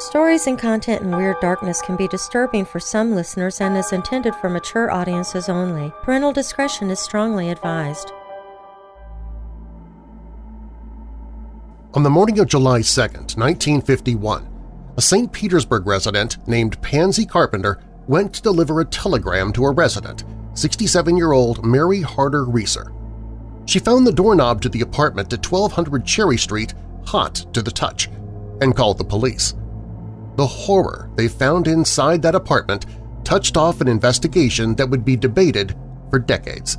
Stories and content in Weird Darkness can be disturbing for some listeners and is intended for mature audiences only. Parental discretion is strongly advised. On the morning of July 2, 1951, a St. Petersburg resident named Pansy Carpenter went to deliver a telegram to a resident, 67-year-old Mary Harder Reeser. She found the doorknob to the apartment at 1200 Cherry Street hot to the touch and called the police. The horror they found inside that apartment touched off an investigation that would be debated for decades.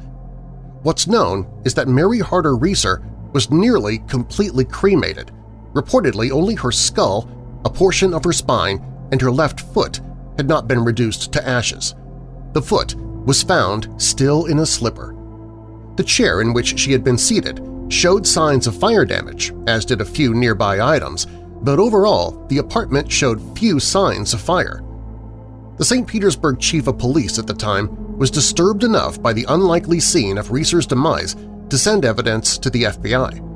What's known is that Mary Harder Reeser was nearly completely cremated. Reportedly, only her skull, a portion of her spine, and her left foot had not been reduced to ashes. The foot was found still in a slipper. The chair in which she had been seated showed signs of fire damage, as did a few nearby items, but overall the apartment showed few signs of fire. The St. Petersburg chief of police at the time was disturbed enough by the unlikely scene of Reeser's demise to send evidence to the FBI.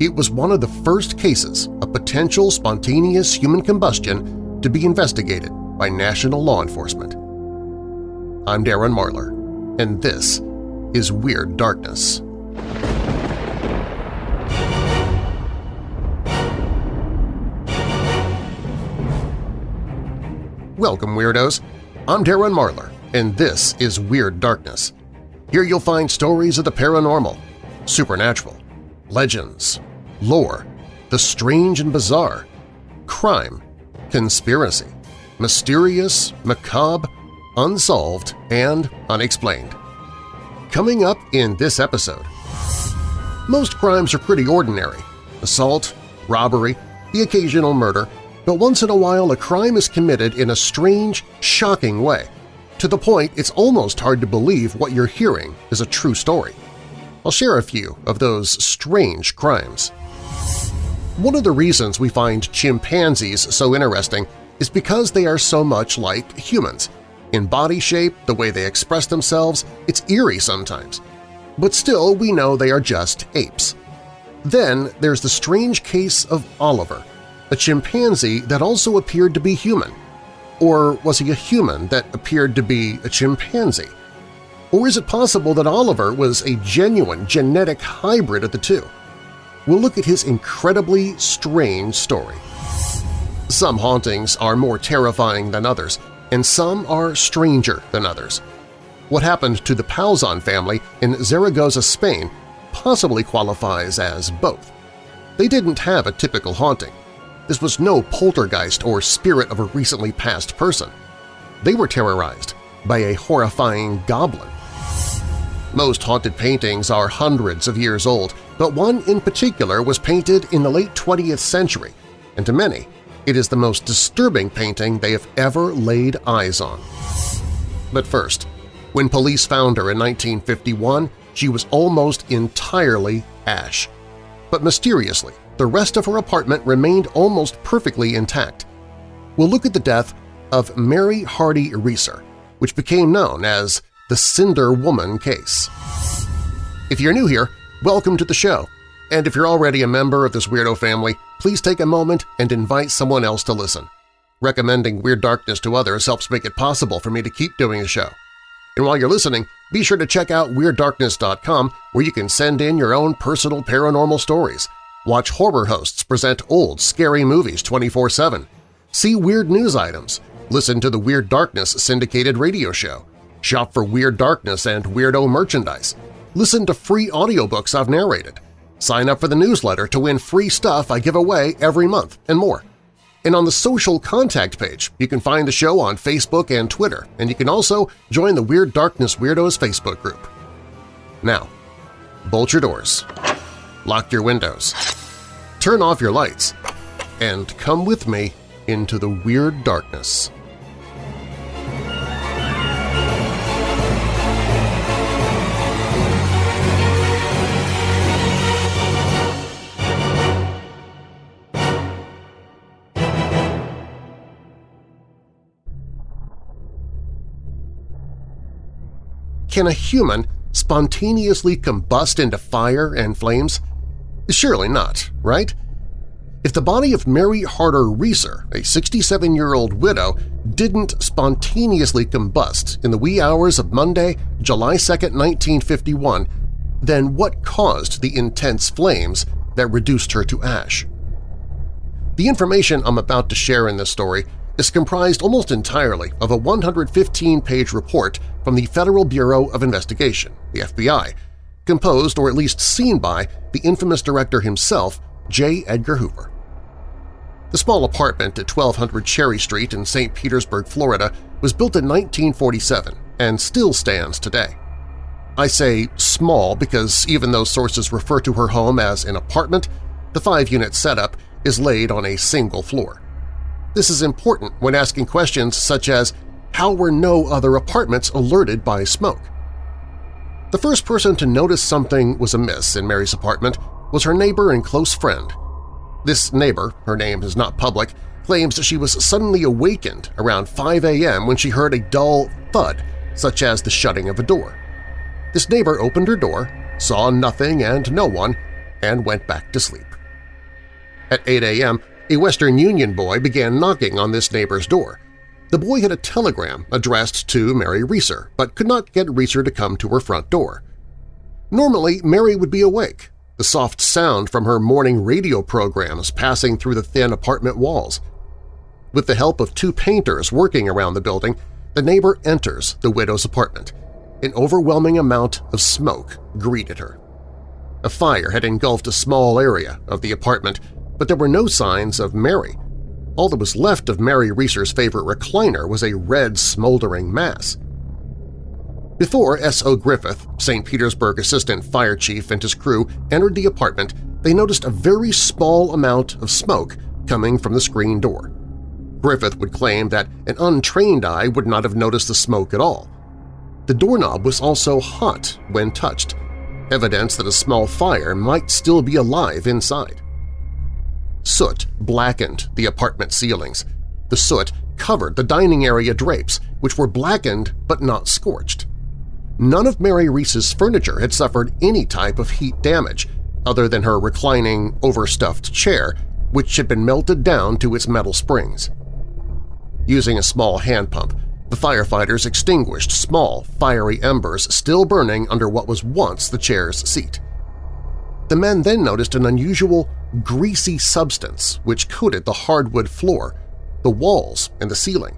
It was one of the first cases of potential spontaneous human combustion to be investigated by national law enforcement. I'm Darren Marlar, and this is Weird Darkness. Welcome, Weirdos! I'm Darren Marlar, and this is Weird Darkness. Here you'll find stories of the paranormal, supernatural, legends, lore, the strange and bizarre, crime, conspiracy, mysterious, macabre, unsolved, and unexplained. Coming up in this episode… Most crimes are pretty ordinary – assault, robbery, the occasional murder, but once in a while a crime is committed in a strange, shocking way, to the point it's almost hard to believe what you're hearing is a true story. I'll share a few of those strange crimes. One of the reasons we find chimpanzees so interesting is because they are so much like humans. In body shape, the way they express themselves, it's eerie sometimes. But still, we know they are just apes. Then there's the strange case of Oliver – a chimpanzee that also appeared to be human? Or was he a human that appeared to be a chimpanzee? Or is it possible that Oliver was a genuine genetic hybrid of the two? We'll look at his incredibly strange story. Some hauntings are more terrifying than others, and some are stranger than others. What happened to the Pauzon family in Zaragoza, Spain possibly qualifies as both. They didn't have a typical haunting. This was no poltergeist or spirit of a recently passed person. They were terrorized by a horrifying goblin. Most haunted paintings are hundreds of years old, but one in particular was painted in the late 20th century, and to many, it is the most disturbing painting they have ever laid eyes on. But first, when police found her in 1951, she was almost entirely ash. But mysteriously, the rest of her apartment remained almost perfectly intact. We'll look at the death of Mary Hardy Reeser, which became known as the Cinder Woman case. If you're new here, welcome to the show, and if you're already a member of this weirdo family, please take a moment and invite someone else to listen. Recommending Weird Darkness to others helps make it possible for me to keep doing the show. And while you're listening, be sure to check out WeirdDarkness.com where you can send in your own personal paranormal stories – Watch horror hosts present old, scary movies 24-7. See weird news items. Listen to the Weird Darkness syndicated radio show. Shop for Weird Darkness and Weirdo merchandise. Listen to free audiobooks I've narrated. Sign up for the newsletter to win free stuff I give away every month, and more. And on the social contact page, you can find the show on Facebook and Twitter, and you can also join the Weird Darkness Weirdos Facebook group. Now, bolt your doors, lock your windows, turn off your lights, and come with me into the weird darkness. Can a human spontaneously combust into fire and flames? Surely not, right? if the body of Mary Harder Reeser, a 67-year-old widow, didn't spontaneously combust in the wee hours of Monday, July 2, 1951, then what caused the intense flames that reduced her to ash? The information I'm about to share in this story is comprised almost entirely of a 115-page report from the Federal Bureau of Investigation, the FBI, composed or at least seen by the infamous director himself, J. Edgar Hoover. The small apartment at 1200 Cherry Street in St. Petersburg, Florida was built in 1947 and still stands today. I say small because even though sources refer to her home as an apartment, the five-unit setup is laid on a single floor. This is important when asking questions such as how were no other apartments alerted by smoke? The first person to notice something was amiss in Mary's apartment was her neighbor and close friend. This neighbor, her name is not public, claims that she was suddenly awakened around 5 a.m. when she heard a dull thud, such as the shutting of a door. This neighbor opened her door, saw nothing and no one, and went back to sleep. At 8 a.m., a Western Union boy began knocking on this neighbor's door. The boy had a telegram addressed to Mary Reeser, but could not get Reeser to come to her front door. Normally, Mary would be awake, the soft sound from her morning radio programs passing through the thin apartment walls. With the help of two painters working around the building, the neighbor enters the widow's apartment. An overwhelming amount of smoke greeted her. A fire had engulfed a small area of the apartment, but there were no signs of Mary. All that was left of Mary Reeser's favorite recliner was a red, smoldering mass. Before S.O. Griffith, St. Petersburg Assistant Fire Chief and his crew entered the apartment, they noticed a very small amount of smoke coming from the screen door. Griffith would claim that an untrained eye would not have noticed the smoke at all. The doorknob was also hot when touched, evidence that a small fire might still be alive inside. Soot blackened the apartment ceilings. The soot covered the dining area drapes, which were blackened but not scorched. None of Mary Reeser's furniture had suffered any type of heat damage, other than her reclining, overstuffed chair, which had been melted down to its metal springs. Using a small hand pump, the firefighters extinguished small, fiery embers still burning under what was once the chair's seat. The men then noticed an unusual, greasy substance which coated the hardwood floor, the walls, and the ceiling.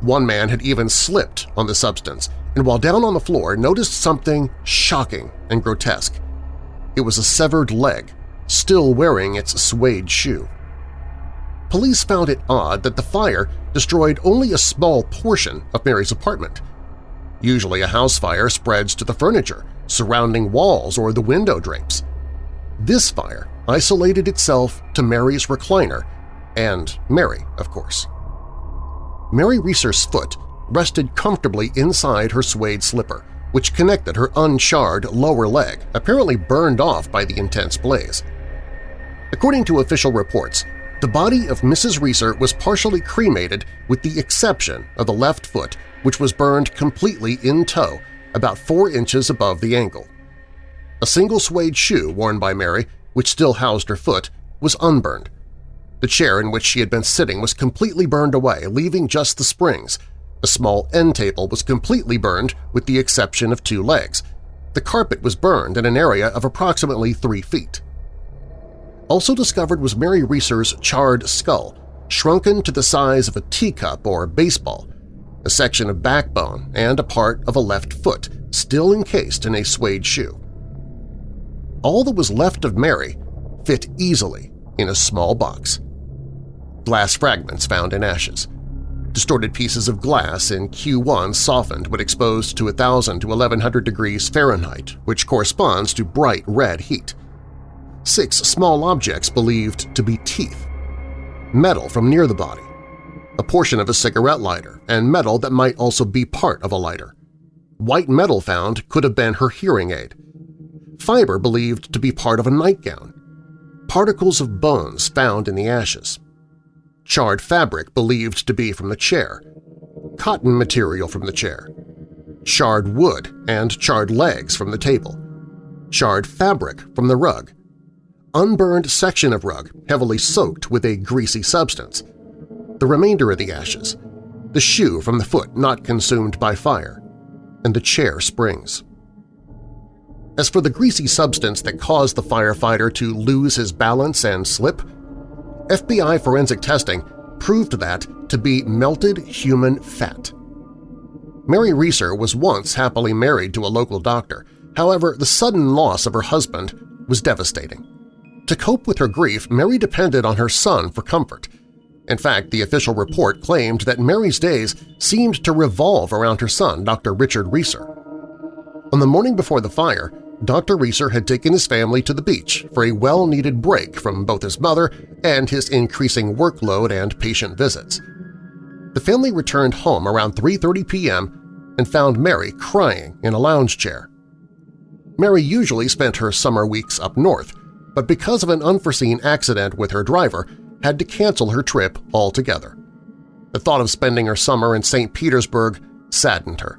One man had even slipped on the substance and while down on the floor noticed something shocking and grotesque. It was a severed leg, still wearing its suede shoe. Police found it odd that the fire destroyed only a small portion of Mary's apartment. Usually a house fire spreads to the furniture, surrounding walls or the window drapes. This fire isolated itself to Mary's recliner and Mary, of course. Mary Reeser's foot rested comfortably inside her suede slipper, which connected her uncharred lower leg, apparently burned off by the intense blaze. According to official reports, the body of Mrs. Reeser was partially cremated with the exception of the left foot, which was burned completely in two, about four inches above the ankle. A single suede shoe worn by Mary, which still housed her foot, was unburned. The chair in which she had been sitting was completely burned away, leaving just the springs. A small end table was completely burned with the exception of two legs. The carpet was burned in an area of approximately three feet. Also discovered was Mary Reeser's charred skull, shrunken to the size of a teacup or baseball, a section of backbone, and a part of a left foot, still encased in a suede shoe. All that was left of Mary fit easily in a small box. Glass fragments found in ashes. Distorted pieces of glass in Q1 softened when exposed to 1,000 to 1,100 degrees Fahrenheit, which corresponds to bright red heat. Six small objects believed to be teeth. Metal from near the body, a portion of a cigarette lighter, and metal that might also be part of a lighter. White metal found could have been her hearing aid. Fiber believed to be part of a nightgown. Particles of bones found in the ashes. Charred fabric believed to be from the chair. Cotton material from the chair. Charred wood and charred legs from the table. Charred fabric from the rug. unburned section of rug heavily soaked with a greasy substance, the remainder of the ashes, the shoe from the foot not consumed by fire, and the chair springs. As for the greasy substance that caused the firefighter to lose his balance and slip, FBI forensic testing proved that to be melted human fat. Mary Reeser was once happily married to a local doctor. However, the sudden loss of her husband was devastating. To cope with her grief, Mary depended on her son for comfort. In fact, the official report claimed that Mary's days seemed to revolve around her son, Dr. Richard Reeser. On the morning before the fire, Dr. Reeser had taken his family to the beach for a well-needed break from both his mother and his increasing workload and patient visits. The family returned home around 3.30 p.m. and found Mary crying in a lounge chair. Mary usually spent her summer weeks up north, but because of an unforeseen accident with her driver, had to cancel her trip altogether. The thought of spending her summer in St. Petersburg saddened her.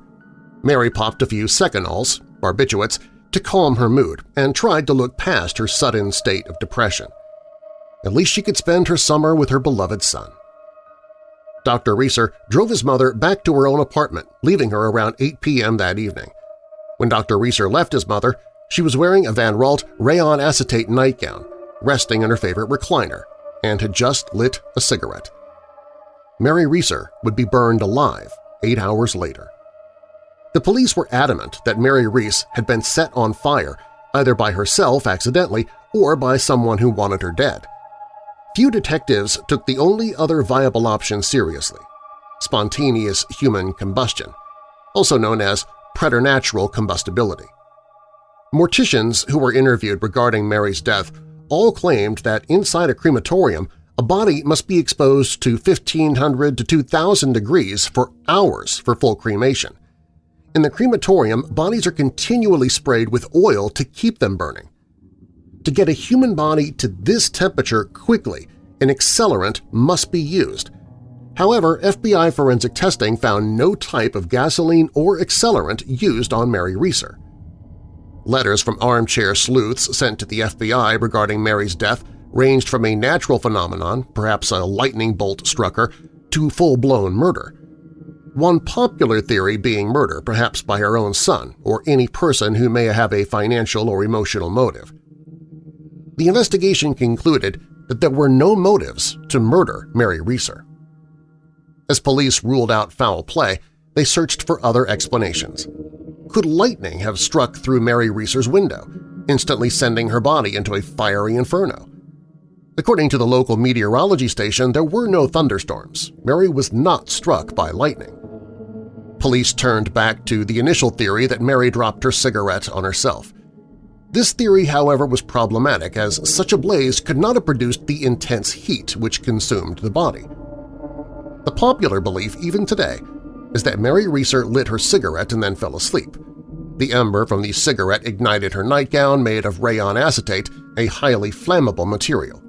Mary popped a few Seconals, barbiturates, to calm her mood and tried to look past her sudden state of depression. At least she could spend her summer with her beloved son. Dr. Reeser drove his mother back to her own apartment, leaving her around 8 p.m. that evening. When Dr. Reeser left his mother, she was wearing a Van Raalte rayon acetate nightgown, resting in her favorite recliner, and had just lit a cigarette. Mary Reeser would be burned alive eight hours later. The police were adamant that Mary Reeser had been set on fire either by herself accidentally or by someone who wanted her dead. Few detectives took the only other viable option seriously – spontaneous human combustion, also known as preternatural combustibility. Morticians who were interviewed regarding Mary's death all claimed that inside a crematorium a body must be exposed to 1500 to 2000 degrees for hours for full cremation, in the crematorium, bodies are continually sprayed with oil to keep them burning. To get a human body to this temperature quickly, an accelerant must be used. However, FBI forensic testing found no type of gasoline or accelerant used on Mary Reeser. Letters from armchair sleuths sent to the FBI regarding Mary's death ranged from a natural phenomenon, perhaps a lightning bolt struck her, to full-blown murder one popular theory being murder, perhaps by her own son or any person who may have a financial or emotional motive. The investigation concluded that there were no motives to murder Mary Reeser. As police ruled out foul play, they searched for other explanations. Could lightning have struck through Mary Reeser's window, instantly sending her body into a fiery inferno? According to the local meteorology station, there were no thunderstorms. Mary was not struck by lightning. Police turned back to the initial theory that Mary dropped her cigarette on herself. This theory, however, was problematic as such a blaze could not have produced the intense heat which consumed the body. The popular belief, even today, is that Mary Reeser lit her cigarette and then fell asleep. The ember from the cigarette ignited her nightgown made of rayon acetate, a highly flammable material.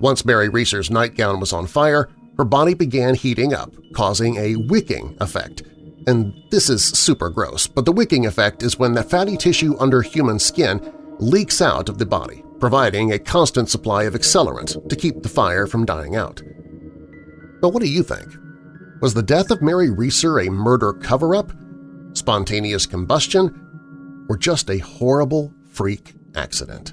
Once Mary Reeser's nightgown was on fire, her body began heating up, causing a wicking effect. And this is super gross, but the wicking effect is when the fatty tissue under human skin leaks out of the body, providing a constant supply of accelerant to keep the fire from dying out. But what do you think? Was the death of Mary Reeser a murder cover-up, spontaneous combustion, or just a horrible freak accident?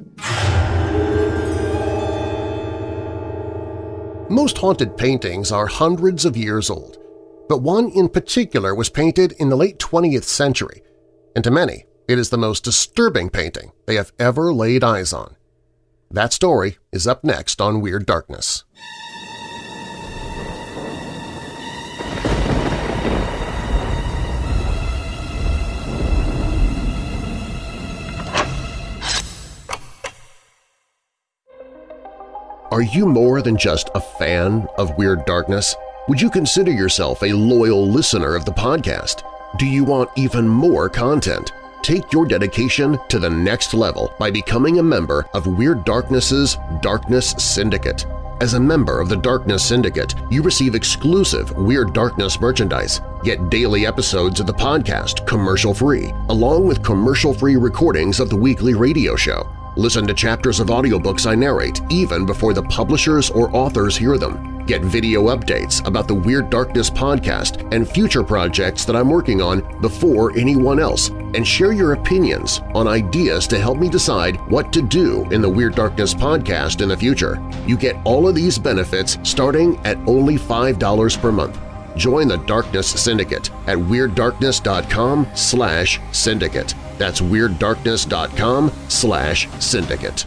Most haunted paintings are hundreds of years old, but one in particular was painted in the late 20th century, and to many it is the most disturbing painting they have ever laid eyes on. That story is up next on Weird Darkness. Are you more than just a fan of Weird Darkness? Would you consider yourself a loyal listener of the podcast? Do you want even more content? Take your dedication to the next level by becoming a member of Weird Darkness's Darkness Syndicate. As a member of the Darkness Syndicate, you receive exclusive Weird Darkness merchandise, get daily episodes of the podcast commercial-free, along with commercial-free recordings of the weekly radio show. Listen to chapters of audiobooks I narrate even before the publishers or authors hear them. Get video updates about the Weird Darkness podcast and future projects that I'm working on before anyone else, and share your opinions on ideas to help me decide what to do in the Weird Darkness podcast in the future. You get all of these benefits starting at only $5 per month. Join the Darkness Syndicate at WeirdDarkness.com slash syndicate. That's WeirdDarkness.com slash syndicate.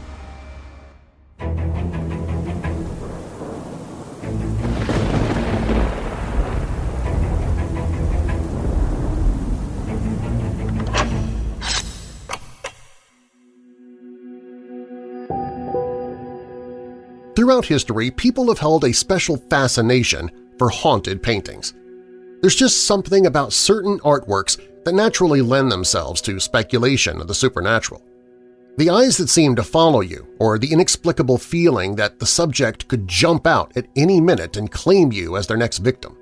Throughout history, people have held a special fascination for haunted paintings. There's just something about certain artworks that naturally lend themselves to speculation of the supernatural. The eyes that seem to follow you, or the inexplicable feeling that the subject could jump out at any minute and claim you as their next victim.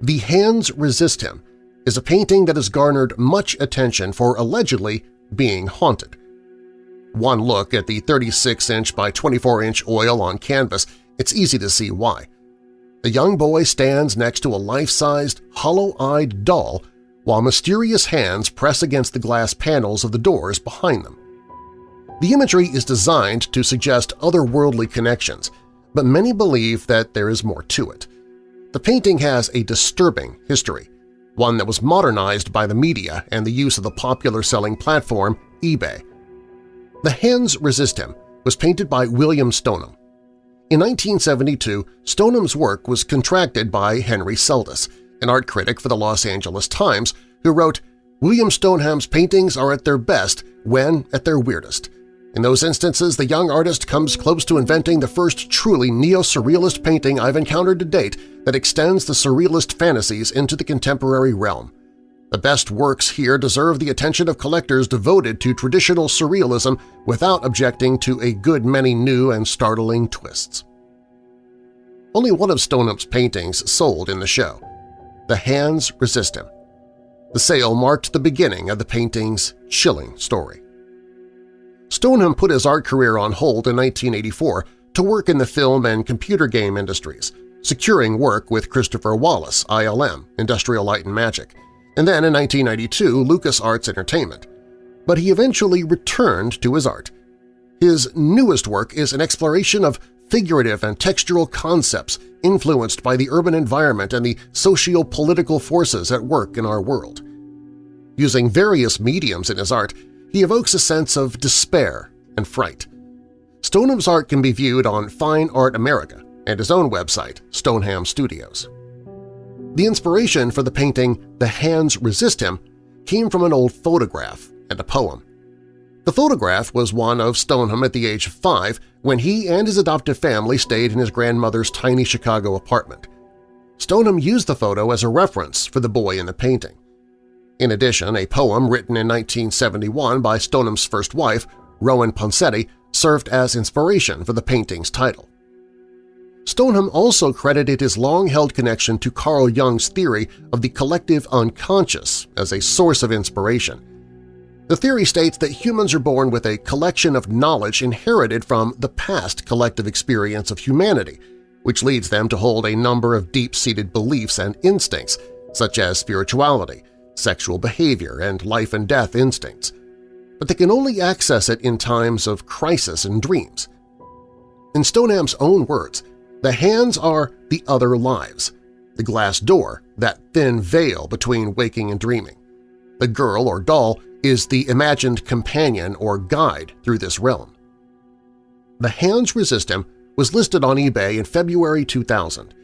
The Hands Resist Him is a painting that has garnered much attention for allegedly being haunted. One look at the 36-inch by 24-inch oil on canvas, it's easy to see why. A young boy stands next to a life-sized, hollow-eyed doll while mysterious hands press against the glass panels of the doors behind them. The imagery is designed to suggest otherworldly connections, but many believe that there is more to it. The painting has a disturbing history, one that was modernized by the media and the use of the popular selling platform eBay. The Hands Resist Him was painted by William Stoneham, in 1972, Stoneham's work was contracted by Henry Seldis, an art critic for the Los Angeles Times, who wrote, William Stoneham's paintings are at their best when at their weirdest. In those instances, the young artist comes close to inventing the first truly neo-surrealist painting I've encountered to date that extends the surrealist fantasies into the contemporary realm. The best works here deserve the attention of collectors devoted to traditional surrealism without objecting to a good many new and startling twists. Only one of Stoneham's paintings sold in the show. The Hands Resist Him. The sale marked the beginning of the painting's chilling story. Stoneham put his art career on hold in 1984 to work in the film and computer game industries, securing work with Christopher Wallace, ILM, Industrial Light and Magic, and then in 1992 LucasArts Entertainment. But he eventually returned to his art. His newest work is an exploration of figurative and textural concepts influenced by the urban environment and the socio-political forces at work in our world. Using various mediums in his art, he evokes a sense of despair and fright. Stoneham's art can be viewed on Fine Art America and his own website, Stoneham Studios. The inspiration for the painting The Hands Resist Him came from an old photograph and a poem. The photograph was one of Stoneham at the age of five when he and his adoptive family stayed in his grandmother's tiny Chicago apartment. Stoneham used the photo as a reference for the boy in the painting. In addition, a poem written in 1971 by Stoneham's first wife, Rowan Ponseti, served as inspiration for the painting's title. Stoneham also credited his long-held connection to Carl Jung's theory of the collective unconscious as a source of inspiration. The theory states that humans are born with a collection of knowledge inherited from the past collective experience of humanity, which leads them to hold a number of deep-seated beliefs and instincts, such as spirituality, sexual behavior, and life-and-death instincts. But they can only access it in times of crisis and dreams. In Stoneham's own words, the hands are the other lives, the glass door, that thin veil between waking and dreaming. The girl or doll is the imagined companion or guide through this realm. The Hands Resist Him was listed on eBay in February 2000.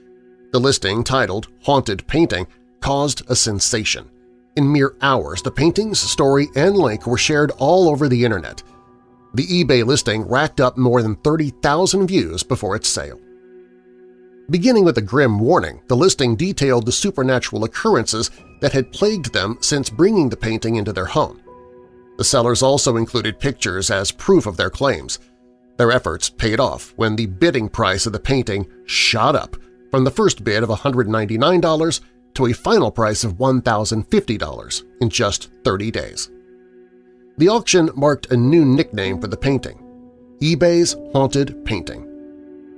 The listing, titled Haunted Painting, caused a sensation. In mere hours, the painting's story and link were shared all over the internet. The eBay listing racked up more than 30,000 views before its sale. Beginning with a grim warning, the listing detailed the supernatural occurrences that had plagued them since bringing the painting into their home. The sellers also included pictures as proof of their claims. Their efforts paid off when the bidding price of the painting shot up from the first bid of $199 to a final price of $1,050 in just 30 days. The auction marked a new nickname for the painting, eBay's Haunted Painting.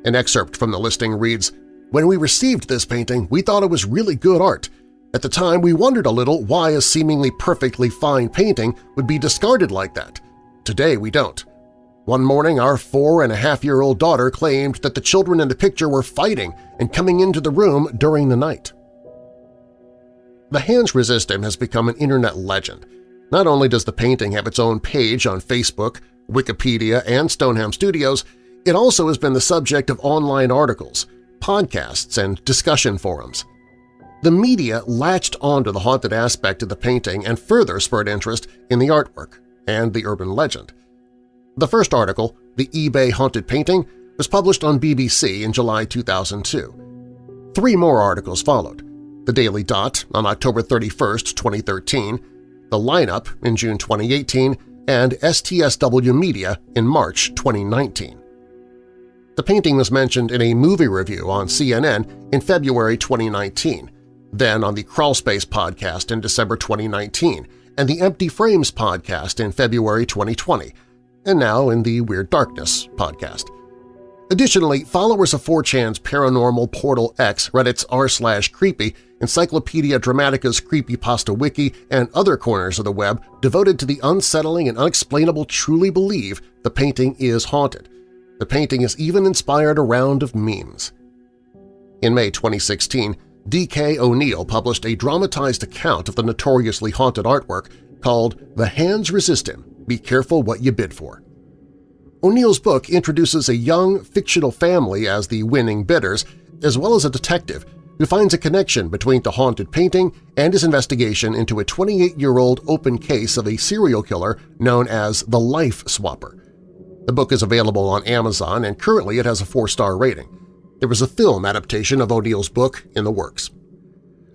An excerpt from the listing reads, When we received this painting, we thought it was really good art. At the time, we wondered a little why a seemingly perfectly fine painting would be discarded like that. Today we don't. One morning, our four-and-a-half-year-old daughter claimed that the children in the picture were fighting and coming into the room during the night. The Hands Resist Him has become an internet legend. Not only does the painting have its own page on Facebook, Wikipedia, and Stoneham Studios, it also has been the subject of online articles, podcasts, and discussion forums. The media latched onto the haunted aspect of the painting and further spurred interest in the artwork and the urban legend. The first article, The eBay Haunted Painting, was published on BBC in July 2002. Three more articles followed, The Daily Dot on October 31, 2013, The Lineup in June 2018, and STSW Media in March 2019. The painting was mentioned in a movie review on CNN in February 2019, then on the Crawlspace podcast in December 2019, and the Empty Frames podcast in February 2020, and now in the Weird Darkness podcast. Additionally, followers of 4chan's Paranormal Portal X, Reddit's r slash creepy, Encyclopedia Dramatica's Creepypasta Wiki, and other corners of the web devoted to the unsettling and unexplainable truly believe the painting is haunted. The painting has even inspired a round of memes. In May 2016, D.K. O'Neill published a dramatized account of the notoriously haunted artwork called The Hands Resist Him, – Be Careful What You Bid For. O'Neill's book introduces a young, fictional family as the winning bidders, as well as a detective who finds a connection between the haunted painting and his investigation into a 28-year-old open case of a serial killer known as the Life Swapper. The book is available on Amazon and currently it has a four-star rating. There was a film adaptation of O'Neill's book in the works.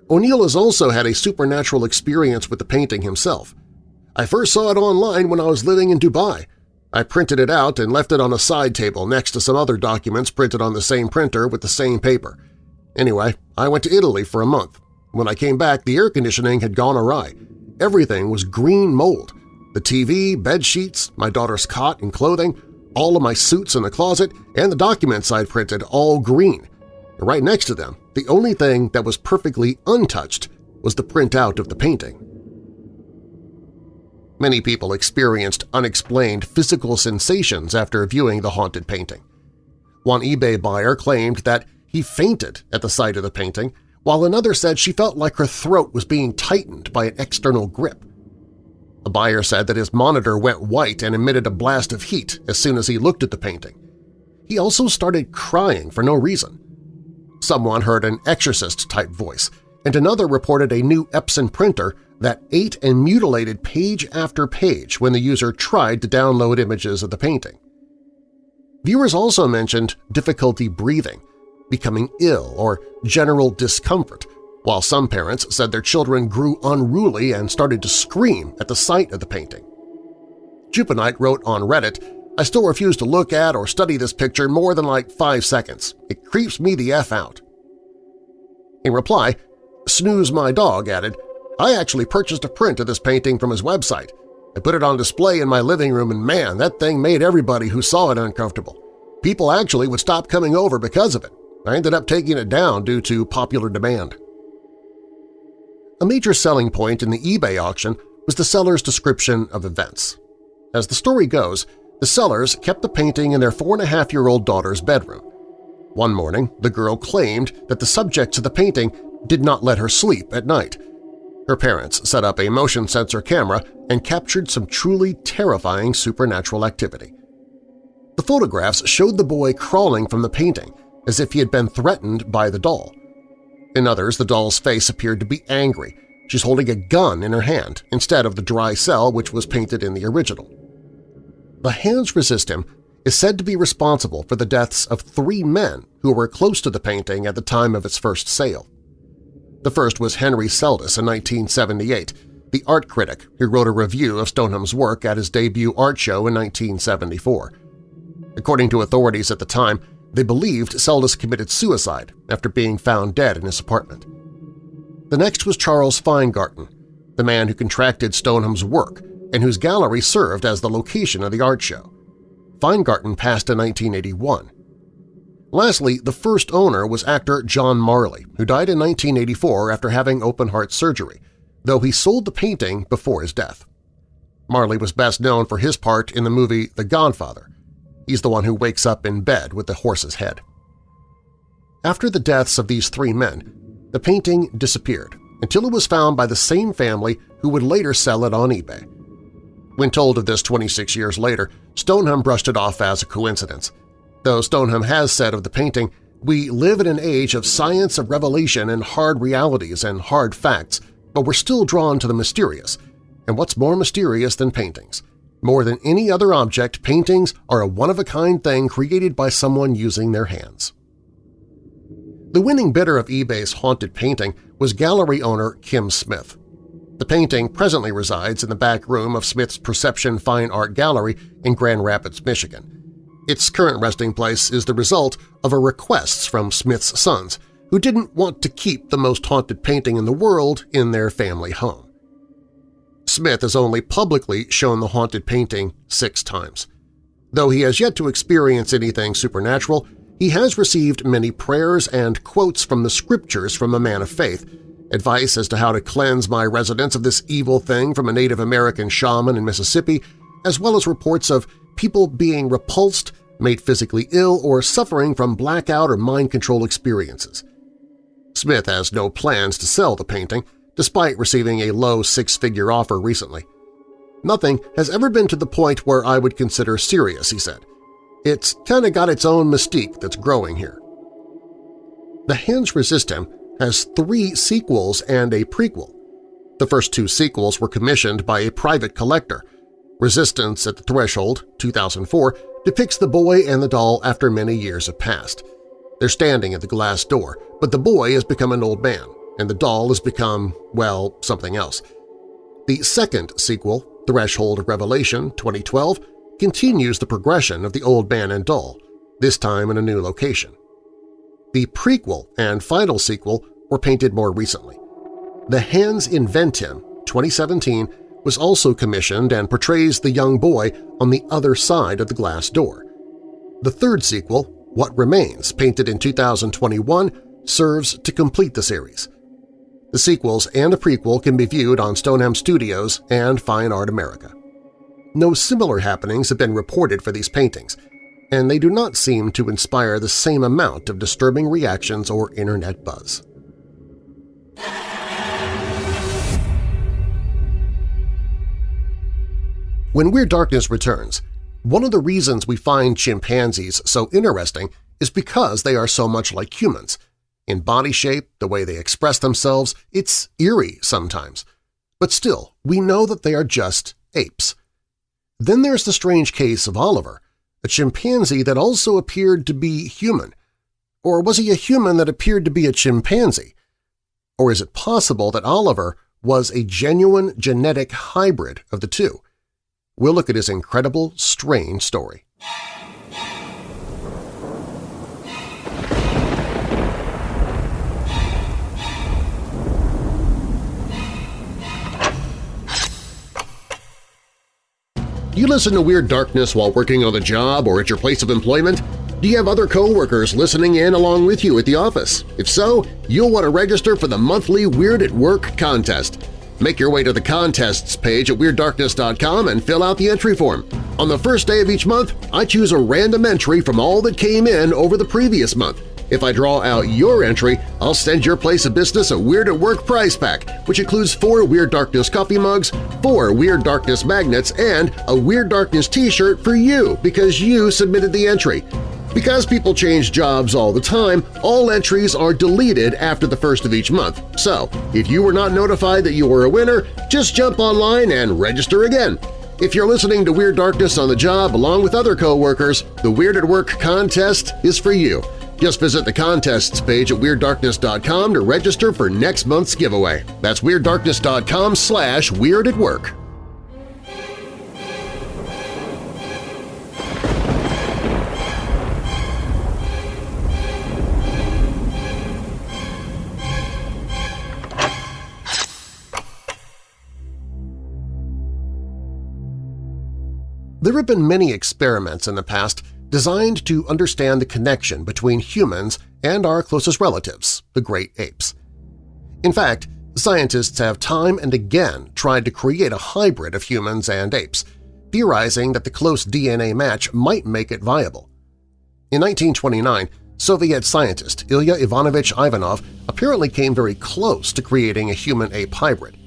O'Neill has also had a supernatural experience with the painting himself. I first saw it online when I was living in Dubai. I printed it out and left it on a side table next to some other documents printed on the same printer with the same paper. Anyway, I went to Italy for a month. When I came back, the air conditioning had gone awry. Everything was green mold. The TV, bed sheets, my daughter's cot and clothing, all of my suits in the closet, and the documents I'd printed all green. Right next to them, the only thing that was perfectly untouched was the printout of the painting. Many people experienced unexplained physical sensations after viewing the haunted painting. One eBay buyer claimed that he fainted at the sight of the painting, while another said she felt like her throat was being tightened by an external grip. A buyer said that his monitor went white and emitted a blast of heat as soon as he looked at the painting. He also started crying for no reason. Someone heard an exorcist-type voice, and another reported a new Epson printer that ate and mutilated page after page when the user tried to download images of the painting. Viewers also mentioned difficulty breathing, becoming ill, or general discomfort, while some parents said their children grew unruly and started to scream at the sight of the painting. Jupanite wrote on Reddit, I still refuse to look at or study this picture more than like five seconds. It creeps me the F out. In reply, Snooze My Dog added, I actually purchased a print of this painting from his website. I put it on display in my living room and man, that thing made everybody who saw it uncomfortable. People actually would stop coming over because of it. I ended up taking it down due to popular demand. A major selling point in the eBay auction was the seller's description of events. As the story goes, the sellers kept the painting in their four-and-a-half-year-old daughter's bedroom. One morning, the girl claimed that the subjects of the painting did not let her sleep at night. Her parents set up a motion sensor camera and captured some truly terrifying supernatural activity. The photographs showed the boy crawling from the painting as if he had been threatened by the doll. In others, the doll's face appeared to be angry. She's holding a gun in her hand instead of the dry cell which was painted in the original. The Hands Resist Him is said to be responsible for the deaths of three men who were close to the painting at the time of its first sale. The first was Henry Seldis in 1978, the art critic who wrote a review of Stoneham's work at his debut art show in 1974. According to authorities at the time, they believed Seldis committed suicide after being found dead in his apartment. The next was Charles Feingarten, the man who contracted Stoneham's work and whose gallery served as the location of the art show. Feingarten passed in 1981. Lastly, the first owner was actor John Marley, who died in 1984 after having open-heart surgery, though he sold the painting before his death. Marley was best known for his part in the movie The Godfather. He's the one who wakes up in bed with the horse's head. After the deaths of these three men, the painting disappeared until it was found by the same family who would later sell it on eBay. When told of this 26 years later, Stoneham brushed it off as a coincidence. Though Stoneham has said of the painting, we live in an age of science of revelation and hard realities and hard facts, but we're still drawn to the mysterious. And what's more mysterious than paintings? More than any other object, paintings are a one-of-a-kind thing created by someone using their hands. The winning bidder of eBay's haunted painting was gallery owner Kim Smith. The painting presently resides in the back room of Smith's Perception Fine Art Gallery in Grand Rapids, Michigan. Its current resting place is the result of a request from Smith's sons, who didn't want to keep the most haunted painting in the world in their family home. Smith has only publicly shown the haunted painting six times. Though he has yet to experience anything supernatural, he has received many prayers and quotes from the scriptures from a man of faith, advice as to how to cleanse my residence of this evil thing from a Native American shaman in Mississippi, as well as reports of people being repulsed, made physically ill, or suffering from blackout or mind control experiences. Smith has no plans to sell the painting, despite receiving a low six-figure offer recently. Nothing has ever been to the point where I would consider serious, he said. It's kinda got its own mystique that's growing here. The Hands Resist Him has three sequels and a prequel. The first two sequels were commissioned by a private collector. Resistance at the Threshold, 2004, depicts the boy and the doll after many years have passed. They're standing at the glass door, but the boy has become an old man, and the doll has become, well, something else. The second sequel, Threshold of Revelation 2012, continues the progression of the old man and doll, this time in a new location. The prequel and final sequel were painted more recently. The Hands Invent Him 2017 was also commissioned and portrays the young boy on the other side of the glass door. The third sequel, What Remains, painted in 2021, serves to complete the series. The sequels and a prequel can be viewed on Stoneham Studios and Fine Art America. No similar happenings have been reported for these paintings, and they do not seem to inspire the same amount of disturbing reactions or internet buzz. When Weird Darkness returns, one of the reasons we find chimpanzees so interesting is because they are so much like humans. In body shape, the way they express themselves, it's eerie sometimes. But still, we know that they are just apes. Then there's the strange case of Oliver, a chimpanzee that also appeared to be human. Or was he a human that appeared to be a chimpanzee? Or is it possible that Oliver was a genuine genetic hybrid of the two? we'll look at his incredible, strange story. Do you listen to Weird Darkness while working on the job or at your place of employment? Do you have other coworkers listening in along with you at the office? If so, you'll want to register for the monthly Weird at Work contest. Make your way to the Contests page at WeirdDarkness.com and fill out the entry form. On the first day of each month, I choose a random entry from all that came in over the previous month. If I draw out your entry, I'll send your place of business a Weird at Work prize pack, which includes four Weird Darkness coffee mugs, four Weird Darkness magnets, and a Weird Darkness t-shirt for you because you submitted the entry. Because people change jobs all the time, all entries are deleted after the first of each month. So, if you were not notified that you were a winner, just jump online and register again. If you're listening to Weird Darkness on the job along with other coworkers, the Weird at Work contest is for you. Just visit the contests page at WeirdDarkness.com to register for next month's giveaway. That's WeirdDarkness.com slash Weird at Work. There have been many experiments in the past designed to understand the connection between humans and our closest relatives, the great apes. In fact, scientists have time and again tried to create a hybrid of humans and apes, theorizing that the close DNA match might make it viable. In 1929, Soviet scientist Ilya Ivanovich Ivanov apparently came very close to creating a human-ape hybrid.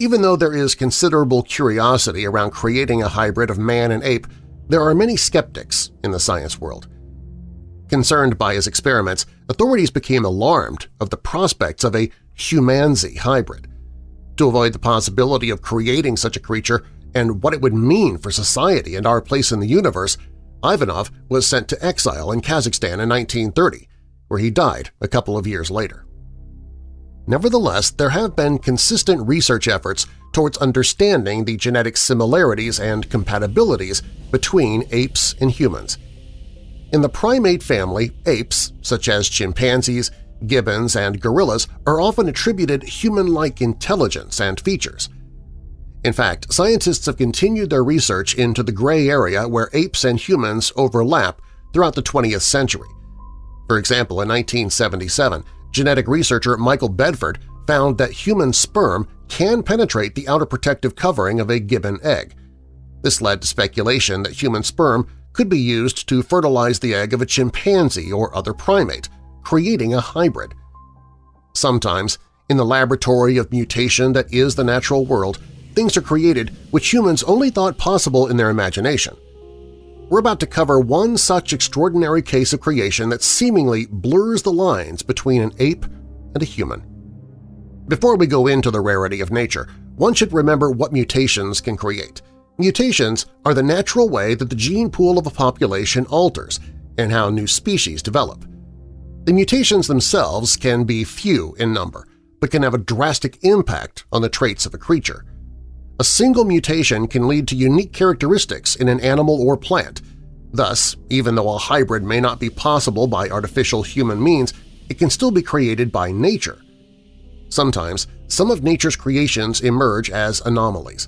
Even though there is considerable curiosity around creating a hybrid of man and ape, there are many skeptics in the science world. Concerned by his experiments, authorities became alarmed of the prospects of a humanzee hybrid. To avoid the possibility of creating such a creature and what it would mean for society and our place in the universe, Ivanov was sent to exile in Kazakhstan in 1930, where he died a couple of years later. Nevertheless, there have been consistent research efforts towards understanding the genetic similarities and compatibilities between apes and humans. In the primate family, apes, such as chimpanzees, gibbons, and gorillas, are often attributed human-like intelligence and features. In fact, scientists have continued their research into the gray area where apes and humans overlap throughout the 20th century. For example, in 1977, Genetic researcher Michael Bedford found that human sperm can penetrate the outer protective covering of a gibbon egg. This led to speculation that human sperm could be used to fertilize the egg of a chimpanzee or other primate, creating a hybrid. Sometimes, in the laboratory of mutation that is the natural world, things are created which humans only thought possible in their imagination – we're about to cover one such extraordinary case of creation that seemingly blurs the lines between an ape and a human. Before we go into the rarity of nature, one should remember what mutations can create. Mutations are the natural way that the gene pool of a population alters and how new species develop. The mutations themselves can be few in number, but can have a drastic impact on the traits of a creature. A single mutation can lead to unique characteristics in an animal or plant. Thus, even though a hybrid may not be possible by artificial human means, it can still be created by nature. Sometimes, some of nature's creations emerge as anomalies.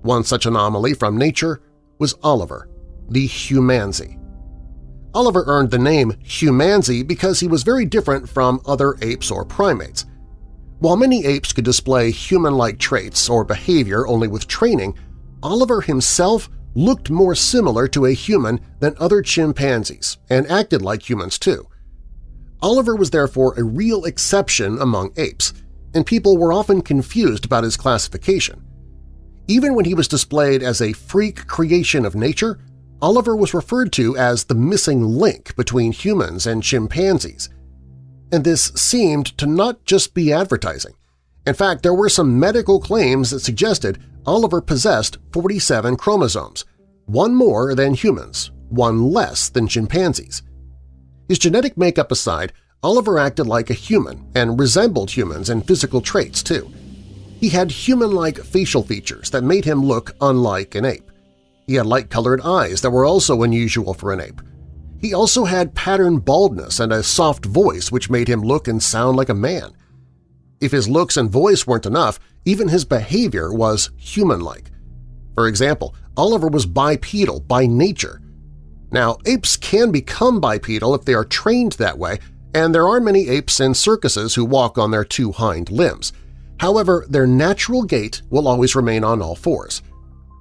One such anomaly from nature was Oliver, the humanzee. Oliver earned the name humanzee because he was very different from other apes or primates. While many apes could display human-like traits or behavior only with training, Oliver himself looked more similar to a human than other chimpanzees and acted like humans too. Oliver was therefore a real exception among apes, and people were often confused about his classification. Even when he was displayed as a freak creation of nature, Oliver was referred to as the missing link between humans and chimpanzees – and this seemed to not just be advertising. In fact, there were some medical claims that suggested Oliver possessed 47 chromosomes, one more than humans, one less than chimpanzees. His genetic makeup aside, Oliver acted like a human and resembled humans in physical traits, too. He had human-like facial features that made him look unlike an ape. He had light-colored eyes that were also unusual for an ape. He also had pattern baldness and a soft voice which made him look and sound like a man. If his looks and voice weren't enough, even his behavior was human-like. For example, Oliver was bipedal by nature. Now, apes can become bipedal if they are trained that way, and there are many apes in circuses who walk on their two hind limbs. However, their natural gait will always remain on all fours.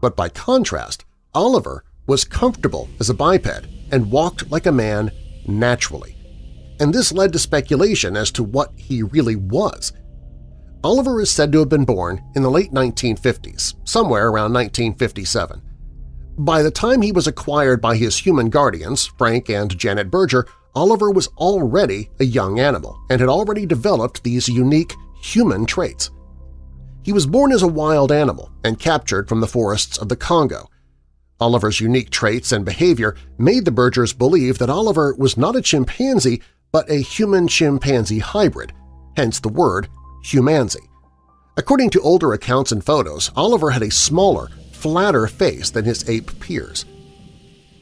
But by contrast, Oliver was comfortable as a biped and walked like a man naturally. And this led to speculation as to what he really was. Oliver is said to have been born in the late 1950s, somewhere around 1957. By the time he was acquired by his human guardians, Frank and Janet Berger, Oliver was already a young animal and had already developed these unique human traits. He was born as a wild animal and captured from the forests of the Congo, Oliver's unique traits and behavior made the Bergers believe that Oliver was not a chimpanzee but a human-chimpanzee hybrid, hence the word humanzee. According to older accounts and photos, Oliver had a smaller, flatter face than his ape peers.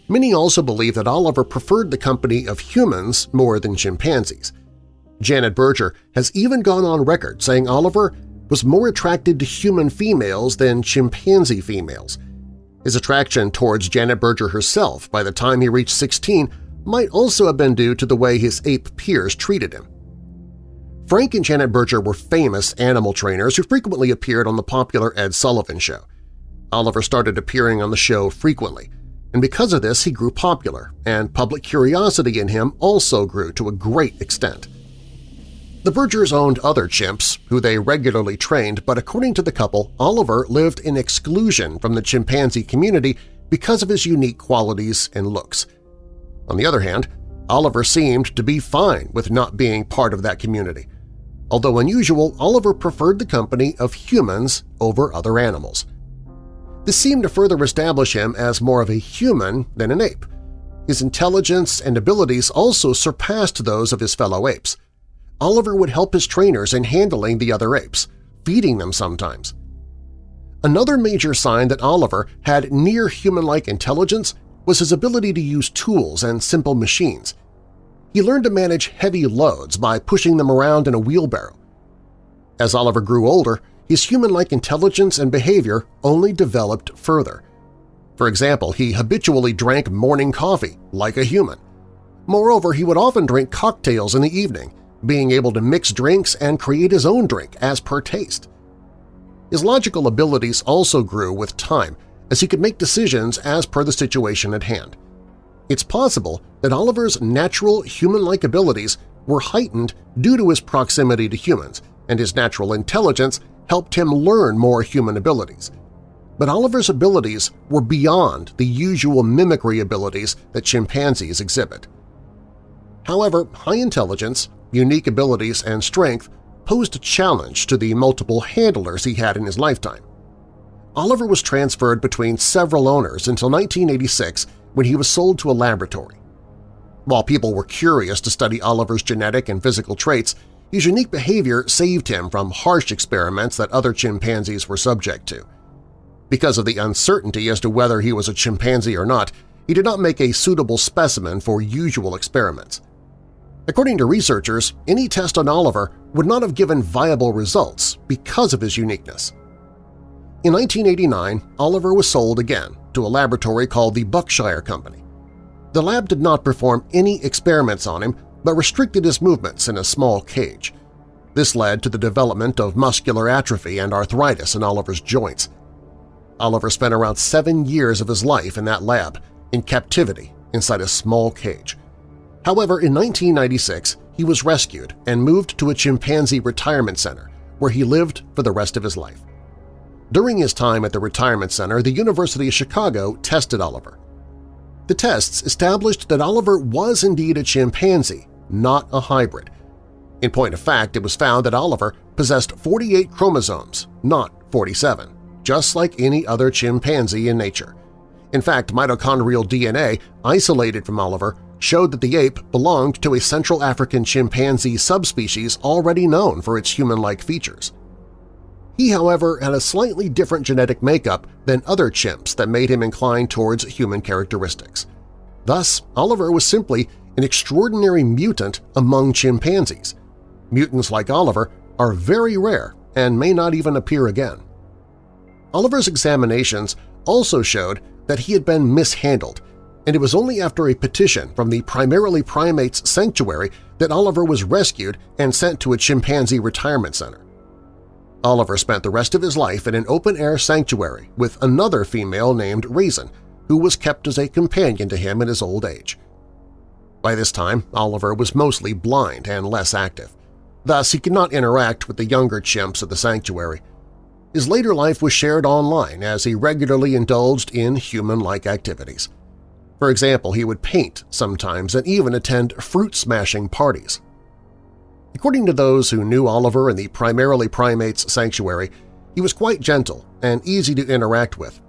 Many also believe that Oliver preferred the company of humans more than chimpanzees. Janet Berger has even gone on record saying Oliver was more attracted to human females than chimpanzee females, His attraction towards Janet Berger herself by the time he reached 16 might also have been due to the way his ape peers treated him. Frank and Janet Berger were famous animal trainers who frequently appeared on the popular Ed Sullivan Show. Oliver started appearing on the show frequently, and because of this he grew popular, and public curiosity in him also grew to a great extent. The Bergers owned other chimps, who they regularly trained, but according to the couple, Oliver lived in exclusion from the chimpanzee community because of his unique qualities and looks. On the other hand, Oliver seemed to be fine with not being part of that community. Although unusual, Oliver preferred the company of humans over other animals. This seemed to further establish him as more of a human than an ape. His intelligence and abilities also surpassed those of his fellow apes. Oliver would help his trainers in handling the other apes, feeding them sometimes. Another major sign that Oliver had near-human-like intelligence was his ability to use tools and simple machines. He learned to manage heavy loads by pushing them around in a wheelbarrow. As Oliver grew older, his human-like intelligence and behavior only developed further. For example, he habitually drank morning coffee, like a human. Moreover, he would often drink cocktails in the evening, being able to mix drinks and create his own drink as per taste. His logical abilities also grew with time, as he could make decisions as per the situation at hand. It's possible that Oliver's natural human-like abilities were heightened due to his proximity to humans, and his natural intelligence helped him learn more human abilities. But Oliver's abilities were beyond the usual mimicry abilities that chimpanzees exhibit. However, high intelligence, unique abilities, and strength posed a challenge to the multiple handlers he had in his lifetime. Oliver was transferred between several owners until 1986 when he was sold to a laboratory. While people were curious to study Oliver's genetic and physical traits, his unique behavior saved him from harsh experiments that other chimpanzees were subject to. Because of the uncertainty as to whether he was a chimpanzee or not, he did not make a suitable specimen for usual experiments. According to researchers, any test on Oliver would not have given viable results because of his uniqueness. In 1989, Oliver was sold again to a laboratory called the Buckshire Company. The lab did not perform any experiments on him but restricted his movements in a small cage. This led to the development of muscular atrophy and arthritis in Oliver's joints. Oliver spent around seven years of his life in that lab, in captivity inside a small cage. However, in 1996, he was rescued and moved to a chimpanzee retirement center, where he lived for the rest of his life. During his time at the retirement center, the University of Chicago tested Oliver. The tests established that Oliver was indeed a chimpanzee, not a hybrid. In point of fact, it was found that Oliver possessed 48 chromosomes, not 47, just like any other chimpanzee in nature. In fact, mitochondrial DNA isolated from Oliver showed that the ape belonged to a Central African chimpanzee subspecies already known for its human-like features. He, however, had a slightly different genetic makeup than other chimps that made him inclined towards human characteristics. Thus, Oliver was simply an extraordinary mutant among chimpanzees. Mutants like Oliver are very rare and may not even appear again. Oliver's examinations also showed that he had been mishandled, and it was only after a petition from the Primarily Primates Sanctuary that Oliver was rescued and sent to a chimpanzee retirement center. Oliver spent the rest of his life in an open-air sanctuary with another female named Raisin, who was kept as a companion to him in his old age. By this time, Oliver was mostly blind and less active. Thus, he could not interact with the younger chimps at the sanctuary. His later life was shared online as he regularly indulged in human-like activities. For example, he would paint sometimes and even attend fruit-smashing parties. According to those who knew Oliver in the primarily primates sanctuary, he was quite gentle and easy to interact with.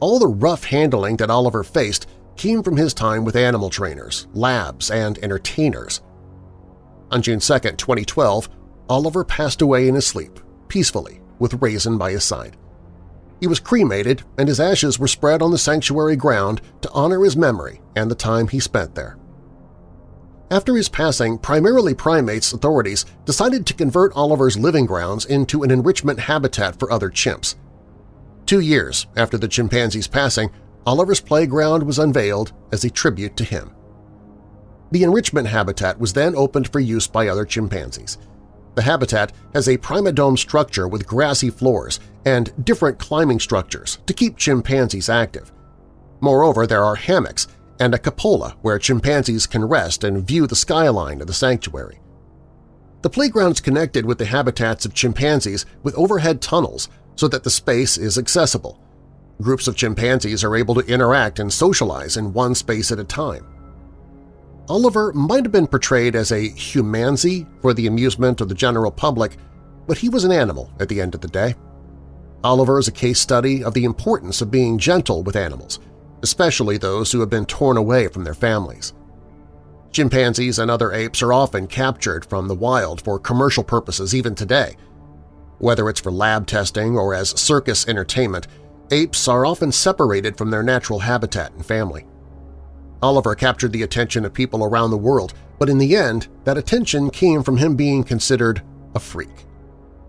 All the rough handling that Oliver faced came from his time with animal trainers, labs, and entertainers. On June 2, 2012, Oliver passed away in his sleep, peacefully, with Raisin by his side. He was cremated and his ashes were spread on the sanctuary ground to honor his memory and the time he spent there. After his passing, primarily primates authorities decided to convert Oliver's living grounds into an enrichment habitat for other chimps. Two years after the chimpanzee's passing, Oliver's playground was unveiled as a tribute to him. The enrichment habitat was then opened for use by other chimpanzees. The habitat has a primodome structure with grassy floors and different climbing structures to keep chimpanzees active. Moreover, there are hammocks and a cupola where chimpanzees can rest and view the skyline of the sanctuary. The playground is connected with the habitats of chimpanzees with overhead tunnels so that the space is accessible. Groups of chimpanzees are able to interact and socialize in one space at a time. Oliver might have been portrayed as a humanzee for the amusement of the general public, but he was an animal at the end of the day. Oliver is a case study of the importance of being gentle with animals, especially those who have been torn away from their families. Chimpanzees and other apes are often captured from the wild for commercial purposes even today. Whether it's for lab testing or as circus entertainment, apes are often separated from their natural habitat and family. Oliver captured the attention of people around the world, but in the end, that attention came from him being considered a freak.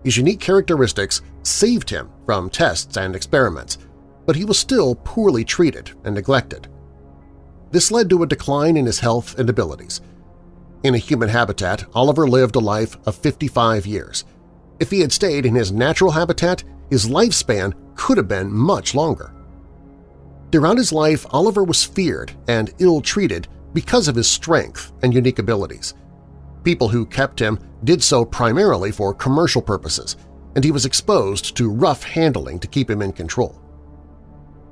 His unique characteristics saved him from tests and experiments, but he was still poorly treated and neglected. This led to a decline in his health and abilities. In a human habitat, Oliver lived a life of 55 years. If he had stayed in his natural habitat, his lifespan could have been much longer. Throughout his life, Oliver was feared and ill-treated because of his strength and unique abilities. People who kept him did so primarily for commercial purposes, and he was exposed to rough handling to keep him in control.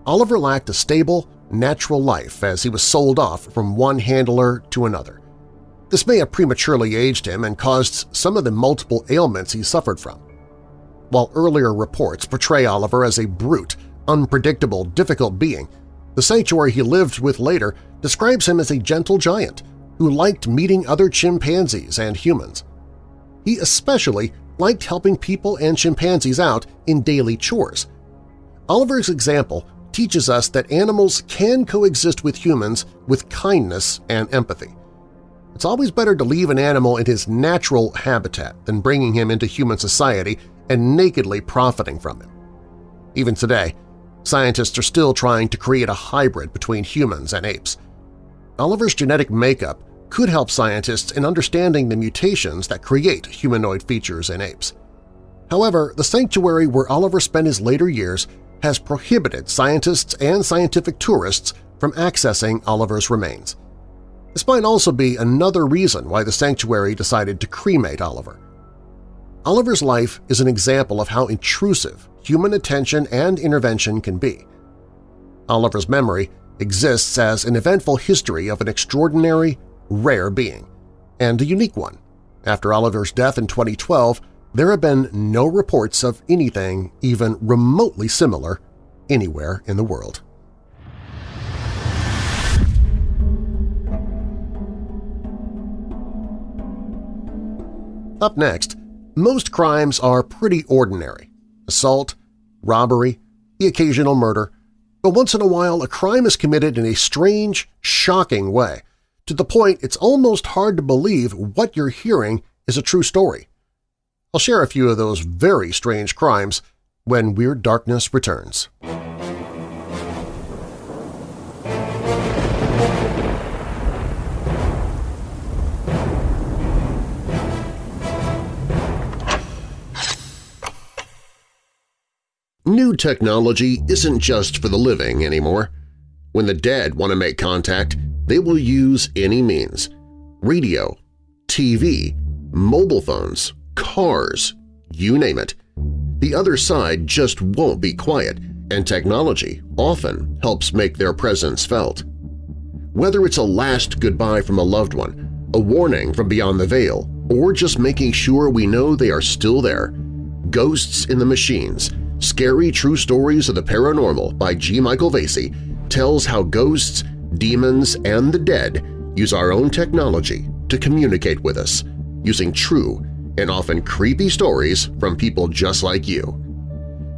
Oliver lacked a stable, natural life as he was sold off from one handler to another. This may have prematurely aged him and caused some of the multiple ailments he suffered from. While earlier reports portray Oliver as a brute, unpredictable, difficult being, the sanctuary he lived with later describes him as a gentle giant who liked meeting other chimpanzees and humans. He especially liked helping people and chimpanzees out in daily chores. Oliver's example teaches us that animals can coexist with humans with kindness and empathy. It's always better to leave an animal in his natural habitat than bringing him into human society and nakedly profiting from him. Even today, scientists are still trying to create a hybrid between humans and apes. Oliver's genetic makeup could help scientists in understanding the mutations that create humanoid features in apes. However, the sanctuary where Oliver spent his later years has prohibited scientists and scientific tourists from accessing Oliver's remains. This might also be another reason why the sanctuary decided to cremate Oliver. Oliver's life is an example of how intrusive human attention and intervention can be. Oliver's memory exists as an eventful history of an extraordinary, rare being, and a unique one. After Oliver's death in 2012, there have been no reports of anything even remotely similar anywhere in the world. Up next, most crimes are pretty ordinary – assault, robbery, the occasional murder, but once in a while a crime is committed in a strange, shocking way, to the point it's almost hard to believe what you're hearing is a true story. I'll share a few of those very strange crimes when Weird Darkness returns. New technology isn't just for the living anymore. When the dead want to make contact, they will use any means – radio, TV, mobile phones, cars, you name it. The other side just won't be quiet, and technology often helps make their presence felt. Whether it's a last goodbye from a loved one, a warning from beyond the veil, or just making sure we know they are still there, Ghosts in the Machines – Scary True Stories of the Paranormal by G. Michael Vasey tells how ghosts, demons, and the dead use our own technology to communicate with us, using true and often creepy stories from people just like you.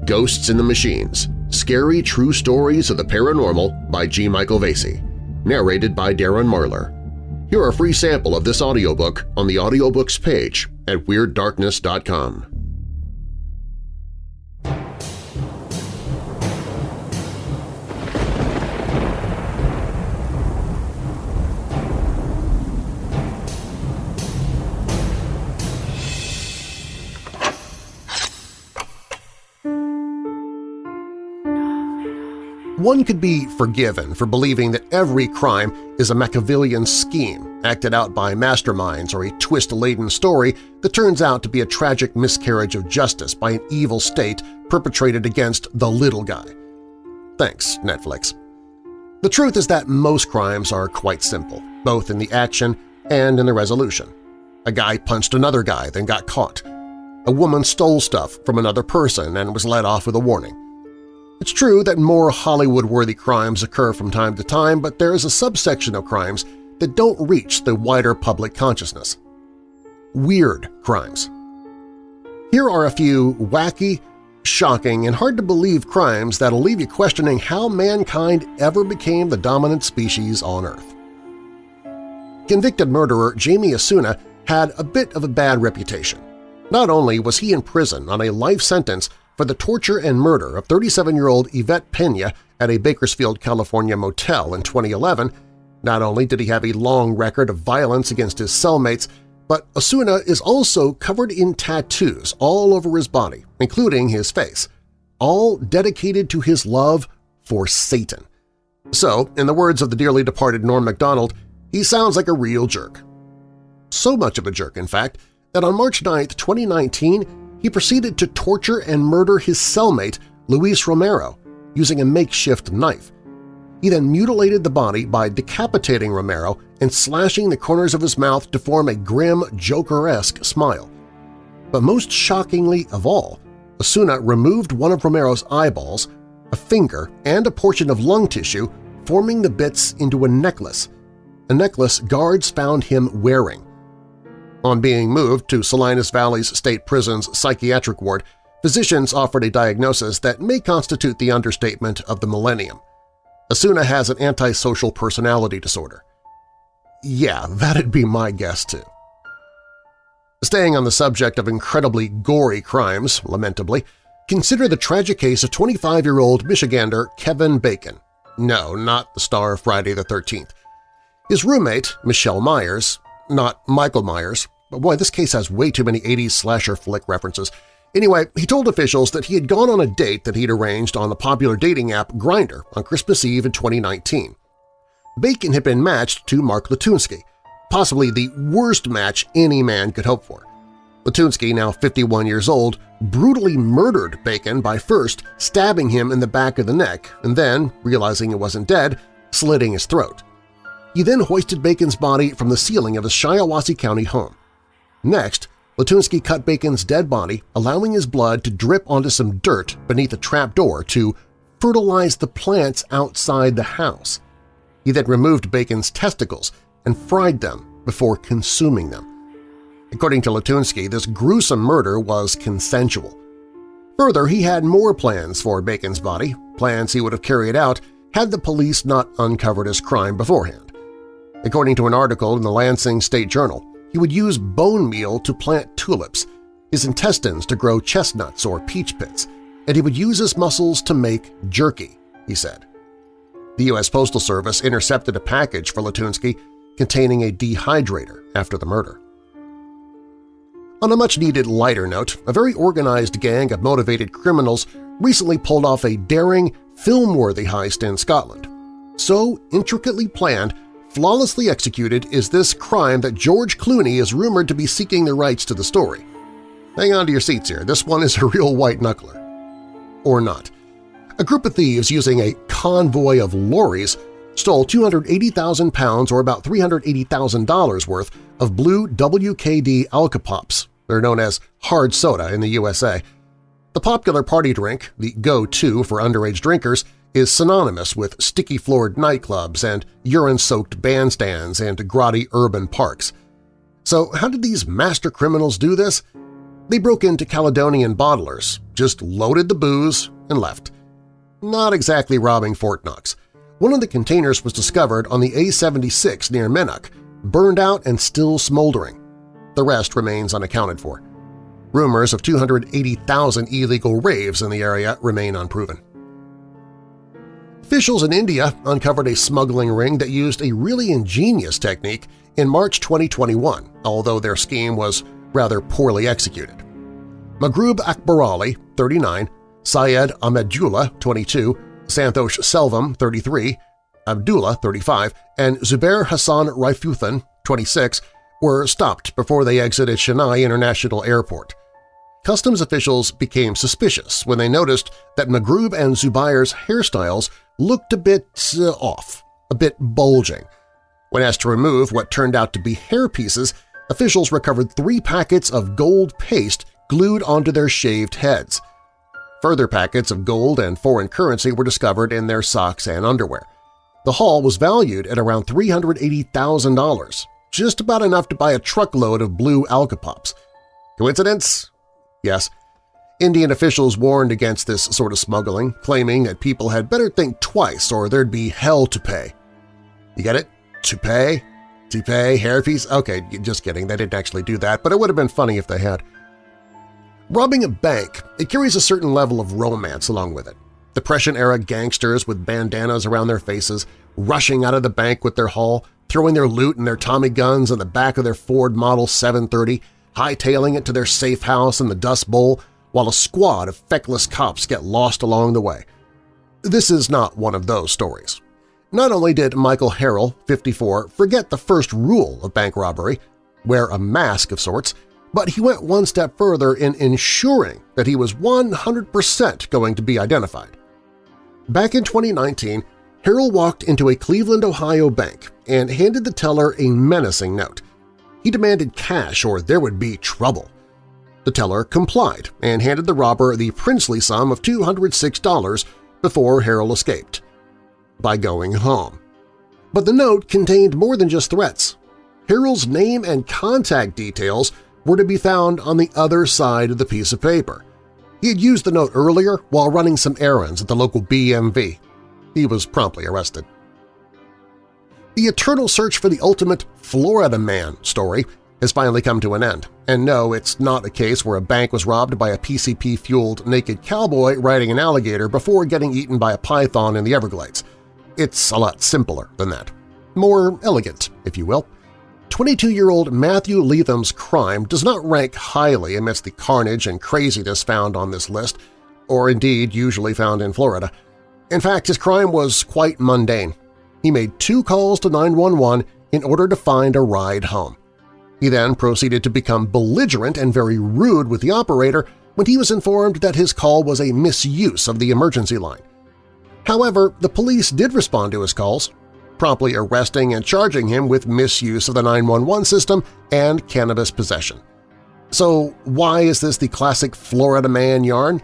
Ghosts in the Machines – Scary True Stories of the Paranormal by G. Michael Vasey, narrated by Darren Marlar. Hear a free sample of this audiobook on the audiobooks page at WeirdDarkness.com. One could be forgiven for believing that every crime is a Machiavellian scheme acted out by masterminds or a twist-laden story that turns out to be a tragic miscarriage of justice by an evil state perpetrated against the little guy. Thanks, Netflix. The truth is that most crimes are quite simple, both in the action and in the resolution. A guy punched another guy, then got caught. A woman stole stuff from another person and was let off with a warning. It's true that more Hollywood-worthy crimes occur from time to time, but there is a subsection of crimes that don't reach the wider public consciousness. Weird crimes. Here are a few wacky, shocking, and hard-to-believe crimes that'll leave you questioning how mankind ever became the dominant species on Earth. Convicted murderer Jamie Osuna had a bit of a bad reputation. Not only was he in prison on a life sentence for the torture and murder of 37-year-old Yvette Pena at a Bakersfield, California motel in 2011, not only did he have a long record of violence against his cellmates, but Osuna is also covered in tattoos all over his body, including his face, all dedicated to his love for Satan. So, in the words of the dearly departed Norm MacDonald, he sounds like a real jerk. So much of a jerk, in fact, that on March 9, 2019, he proceeded to torture and murder his cellmate, Luis Romero, using a makeshift knife. He then mutilated the body by decapitating Romero and slashing the corners of his mouth to form a grim, Joker-esque smile. But most shockingly of all, Osuna removed one of Romero's eyeballs, a finger, and a portion of lung tissue, forming the bits into a necklace, a necklace guards found him wearing. On being moved to Salinas Valley's State Prison's psychiatric ward, physicians offered a diagnosis that may constitute the understatement of the millennium. Osuna has an antisocial personality disorder. Yeah, that'd be my guess too. Staying on the subject of incredibly gory crimes, lamentably, consider the tragic case of 25-year-old Michigander Kevin Bacon. No, not the star of Friday the 13th. His roommate, Michelle Myers, not Michael Myers. But boy, this case has way too many 80s slasher flick references. Anyway, he told officials that he had gone on a date that he'd arranged on the popular dating app Grindr on Christmas Eve in 2019. Bacon had been matched to Mark Latunski, possibly the worst match any man could hope for. Latunski, now 51 years old, brutally murdered Bacon by first stabbing him in the back of the neck and then, realizing he wasn't dead, slitting his throat. He then hoisted Bacon's body from the ceiling of his Shiawassee County home. Next, Latunski cut Bacon's dead body, allowing his blood to drip onto some dirt beneath a trapdoor to fertilize the plants outside the house. He then removed Bacon's testicles and fried them before consuming them. According to Latunski, this gruesome murder was consensual. Further, he had more plans for Bacon's body, plans he would have carried out had the police not uncovered his crime beforehand. According to an article in the Lansing State Journal, he would use bone meal to plant tulips, his intestines to grow chestnuts or peach pits, and he would use his muscles to make jerky, he said. The U.S. Postal Service intercepted a package for Latunski containing a dehydrator after the murder. On a much-needed lighter note, a very organized gang of motivated criminals recently pulled off a daring, film-worthy heist in Scotland. So intricately planned Flawlessly executed is this crime that George Clooney is rumored to be seeking the rights to the story. Hang on to your seats here, this one is a real white-knuckler. Or not. A group of thieves using a convoy of lorries stole 280,000 pounds or about $380,000 worth of blue WKD alcopops. They're known as hard soda in the USA. The popular party drink, the go-to for underage drinkers, is synonymous with sticky-floored nightclubs and urine-soaked bandstands and grotty urban parks. So how did these master criminals do this? They broke into Caledonian bottlers, just loaded the booze, and left. Not exactly robbing Fort Knox. One of the containers was discovered on the A-76 near Minnock, burned out and still smoldering. The rest remains unaccounted for. Rumors of 280,000 illegal raves in the area remain unproven. Officials in India uncovered a smuggling ring that used a really ingenious technique in March 2021, although their scheme was rather poorly executed. Magrub Akbarali, 39, Syed Ahmedullah, 22, Santosh Selvam, 33, Abdullah, 35, and Zubair Hassan Raifuthan, 26, were stopped before they exited Chennai International Airport. Customs officials became suspicious when they noticed that Magrub and Zubair's hairstyles looked a bit uh, off, a bit bulging. When asked to remove what turned out to be hair pieces, officials recovered three packets of gold paste glued onto their shaved heads. Further packets of gold and foreign currency were discovered in their socks and underwear. The haul was valued at around $380,000, just about enough to buy a truckload of blue alcopops. Coincidence? Yes. Indian officials warned against this sort of smuggling, claiming that people had better think twice or there'd be hell to pay. You get it? To pay? To pay? Hairpiece? Okay, just kidding, they didn't actually do that, but it would have been funny if they had. Robbing a bank, it carries a certain level of romance along with it. The Depression-era gangsters with bandanas around their faces, rushing out of the bank with their haul, throwing their loot and their Tommy guns in the back of their Ford Model 730, hightailing it to their safe house in the Dust Bowl, while a squad of feckless cops get lost along the way. This is not one of those stories. Not only did Michael Harrell, 54, forget the first rule of bank robbery, wear a mask of sorts, but he went one step further in ensuring that he was 100% going to be identified. Back in 2019, Harrell walked into a Cleveland, Ohio bank and handed the teller a menacing note. He demanded cash or there would be trouble. The teller complied and handed the robber the princely sum of $206 before Harrell escaped by going home. But the note contained more than just threats. Harrell's name and contact details were to be found on the other side of the piece of paper. He had used the note earlier while running some errands at the local BMV. He was promptly arrested. The eternal search for the ultimate Florida Man story has finally come to an end, and no, it's not a case where a bank was robbed by a PCP-fueled naked cowboy riding an alligator before getting eaten by a python in the Everglades. It's a lot simpler than that. More elegant, if you will. 22-year-old Matthew Leatham's crime does not rank highly amidst the carnage and craziness found on this list, or indeed usually found in Florida. In fact, his crime was quite mundane. He made two calls to 911 in order to find a ride home. He then proceeded to become belligerent and very rude with the operator when he was informed that his call was a misuse of the emergency line. However, the police did respond to his calls, promptly arresting and charging him with misuse of the 911 system and cannabis possession. So why is this the classic Florida man yarn?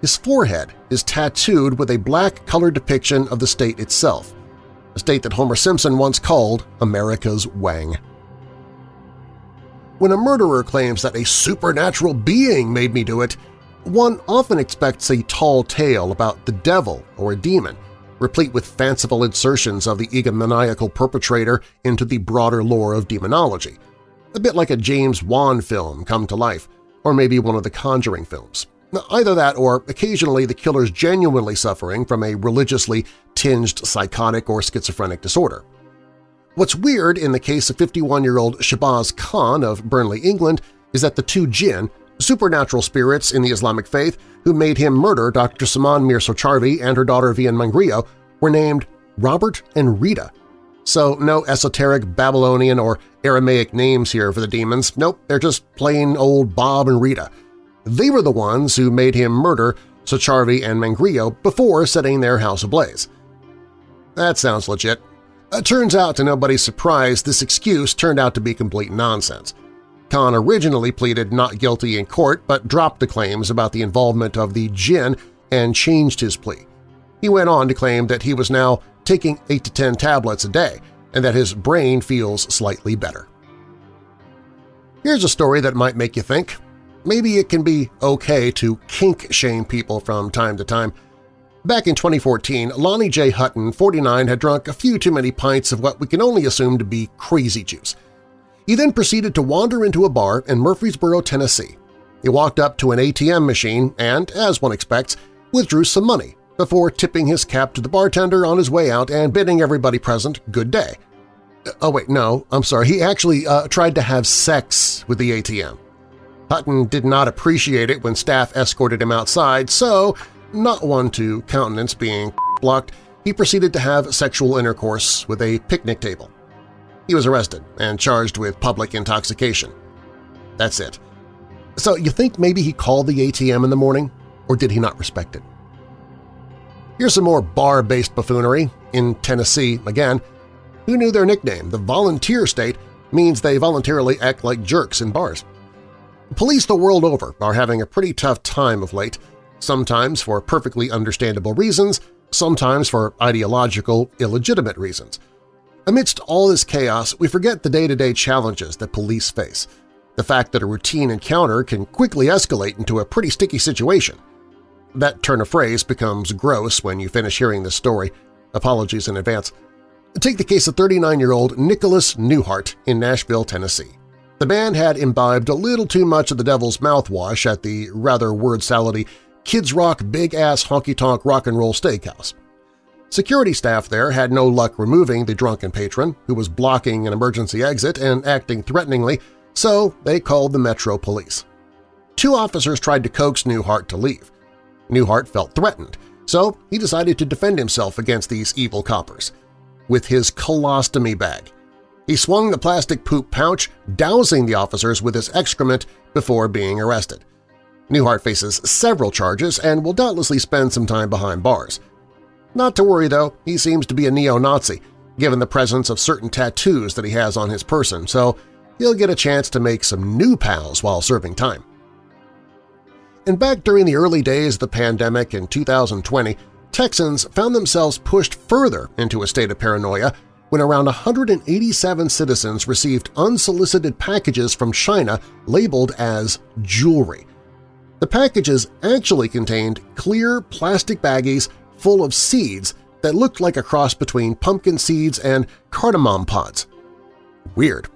His forehead is tattooed with a black-colored depiction of the state itself, a state that Homer Simpson once called America's Wang. When a murderer claims that a supernatural being made me do it, one often expects a tall tale about the devil or a demon, replete with fanciful insertions of the egomaniacal perpetrator into the broader lore of demonology, a bit like a James Wan film come to life, or maybe one of the Conjuring films. Either that or occasionally the killer's genuinely suffering from a religiously tinged psychotic or schizophrenic disorder. What's weird in the case of 51-year-old Shahbaz Khan of Burnley, England, is that the two jinn supernatural spirits in the Islamic faith who made him murder Dr. Saman Mir Sacharvi and her daughter Vian Mangrio were named Robert and Rita. So no esoteric Babylonian or Aramaic names here for the demons. Nope, they're just plain old Bob and Rita. They were the ones who made him murder Sacharvi and Mangrio before setting their house ablaze. That sounds legit. It turns out to nobody's surprise this excuse turned out to be complete nonsense. Khan originally pleaded not guilty in court but dropped the claims about the involvement of the jinn and changed his plea. He went on to claim that he was now taking 8 to 10 tablets a day and that his brain feels slightly better. Here's a story that might make you think. Maybe it can be okay to kink-shame people from time to time. Back in 2014, Lonnie J. Hutton, 49, had drunk a few too many pints of what we can only assume to be crazy juice – he then proceeded to wander into a bar in Murfreesboro, Tennessee. He walked up to an ATM machine and, as one expects, withdrew some money before tipping his cap to the bartender on his way out and bidding everybody present good day. Oh wait, no, I'm sorry, he actually uh, tried to have sex with the ATM. Hutton did not appreciate it when staff escorted him outside, so not one to countenance being blocked, he proceeded to have sexual intercourse with a picnic table. He was arrested and charged with public intoxication. That's it. So you think maybe he called the ATM in the morning, or did he not respect it? Here's some more bar-based buffoonery. In Tennessee, again, who knew their nickname, the Volunteer State, means they voluntarily act like jerks in bars. Police the world over are having a pretty tough time of late, sometimes for perfectly understandable reasons, sometimes for ideological, illegitimate reasons. Amidst all this chaos, we forget the day-to-day -day challenges that police face, the fact that a routine encounter can quickly escalate into a pretty sticky situation. That turn of phrase becomes gross when you finish hearing this story. Apologies in advance. Take the case of 39-year-old Nicholas Newhart in Nashville, Tennessee. The man had imbibed a little too much of the devil's mouthwash at the rather word-salady Kid Rock's Big Ass Honky Tonk Rock and Roll Steakhouse. Security staff there had no luck removing the drunken patron, who was blocking an emergency exit and acting threateningly, so they called the Metro Police. Two officers tried to coax Newhart to leave. Newhart felt threatened, so he decided to defend himself against these evil coppers. With his colostomy bag, he swung the plastic poop pouch, dousing the officers with his excrement before being arrested. Newhart faces several charges and will doubtlessly spend some time behind bars. Not to worry, though, he seems to be a neo-Nazi, given the presence of certain tattoos that he has on his person, so he'll get a chance to make some new pals while serving time. And back during the early days of the pandemic in 2020, Texans found themselves pushed further into a state of paranoia when around 187 citizens received unsolicited packages from China labeled as jewelry. The packages actually contained clear plastic baggies full of seeds that looked like a cross between pumpkin seeds and cardamom pods. Weird.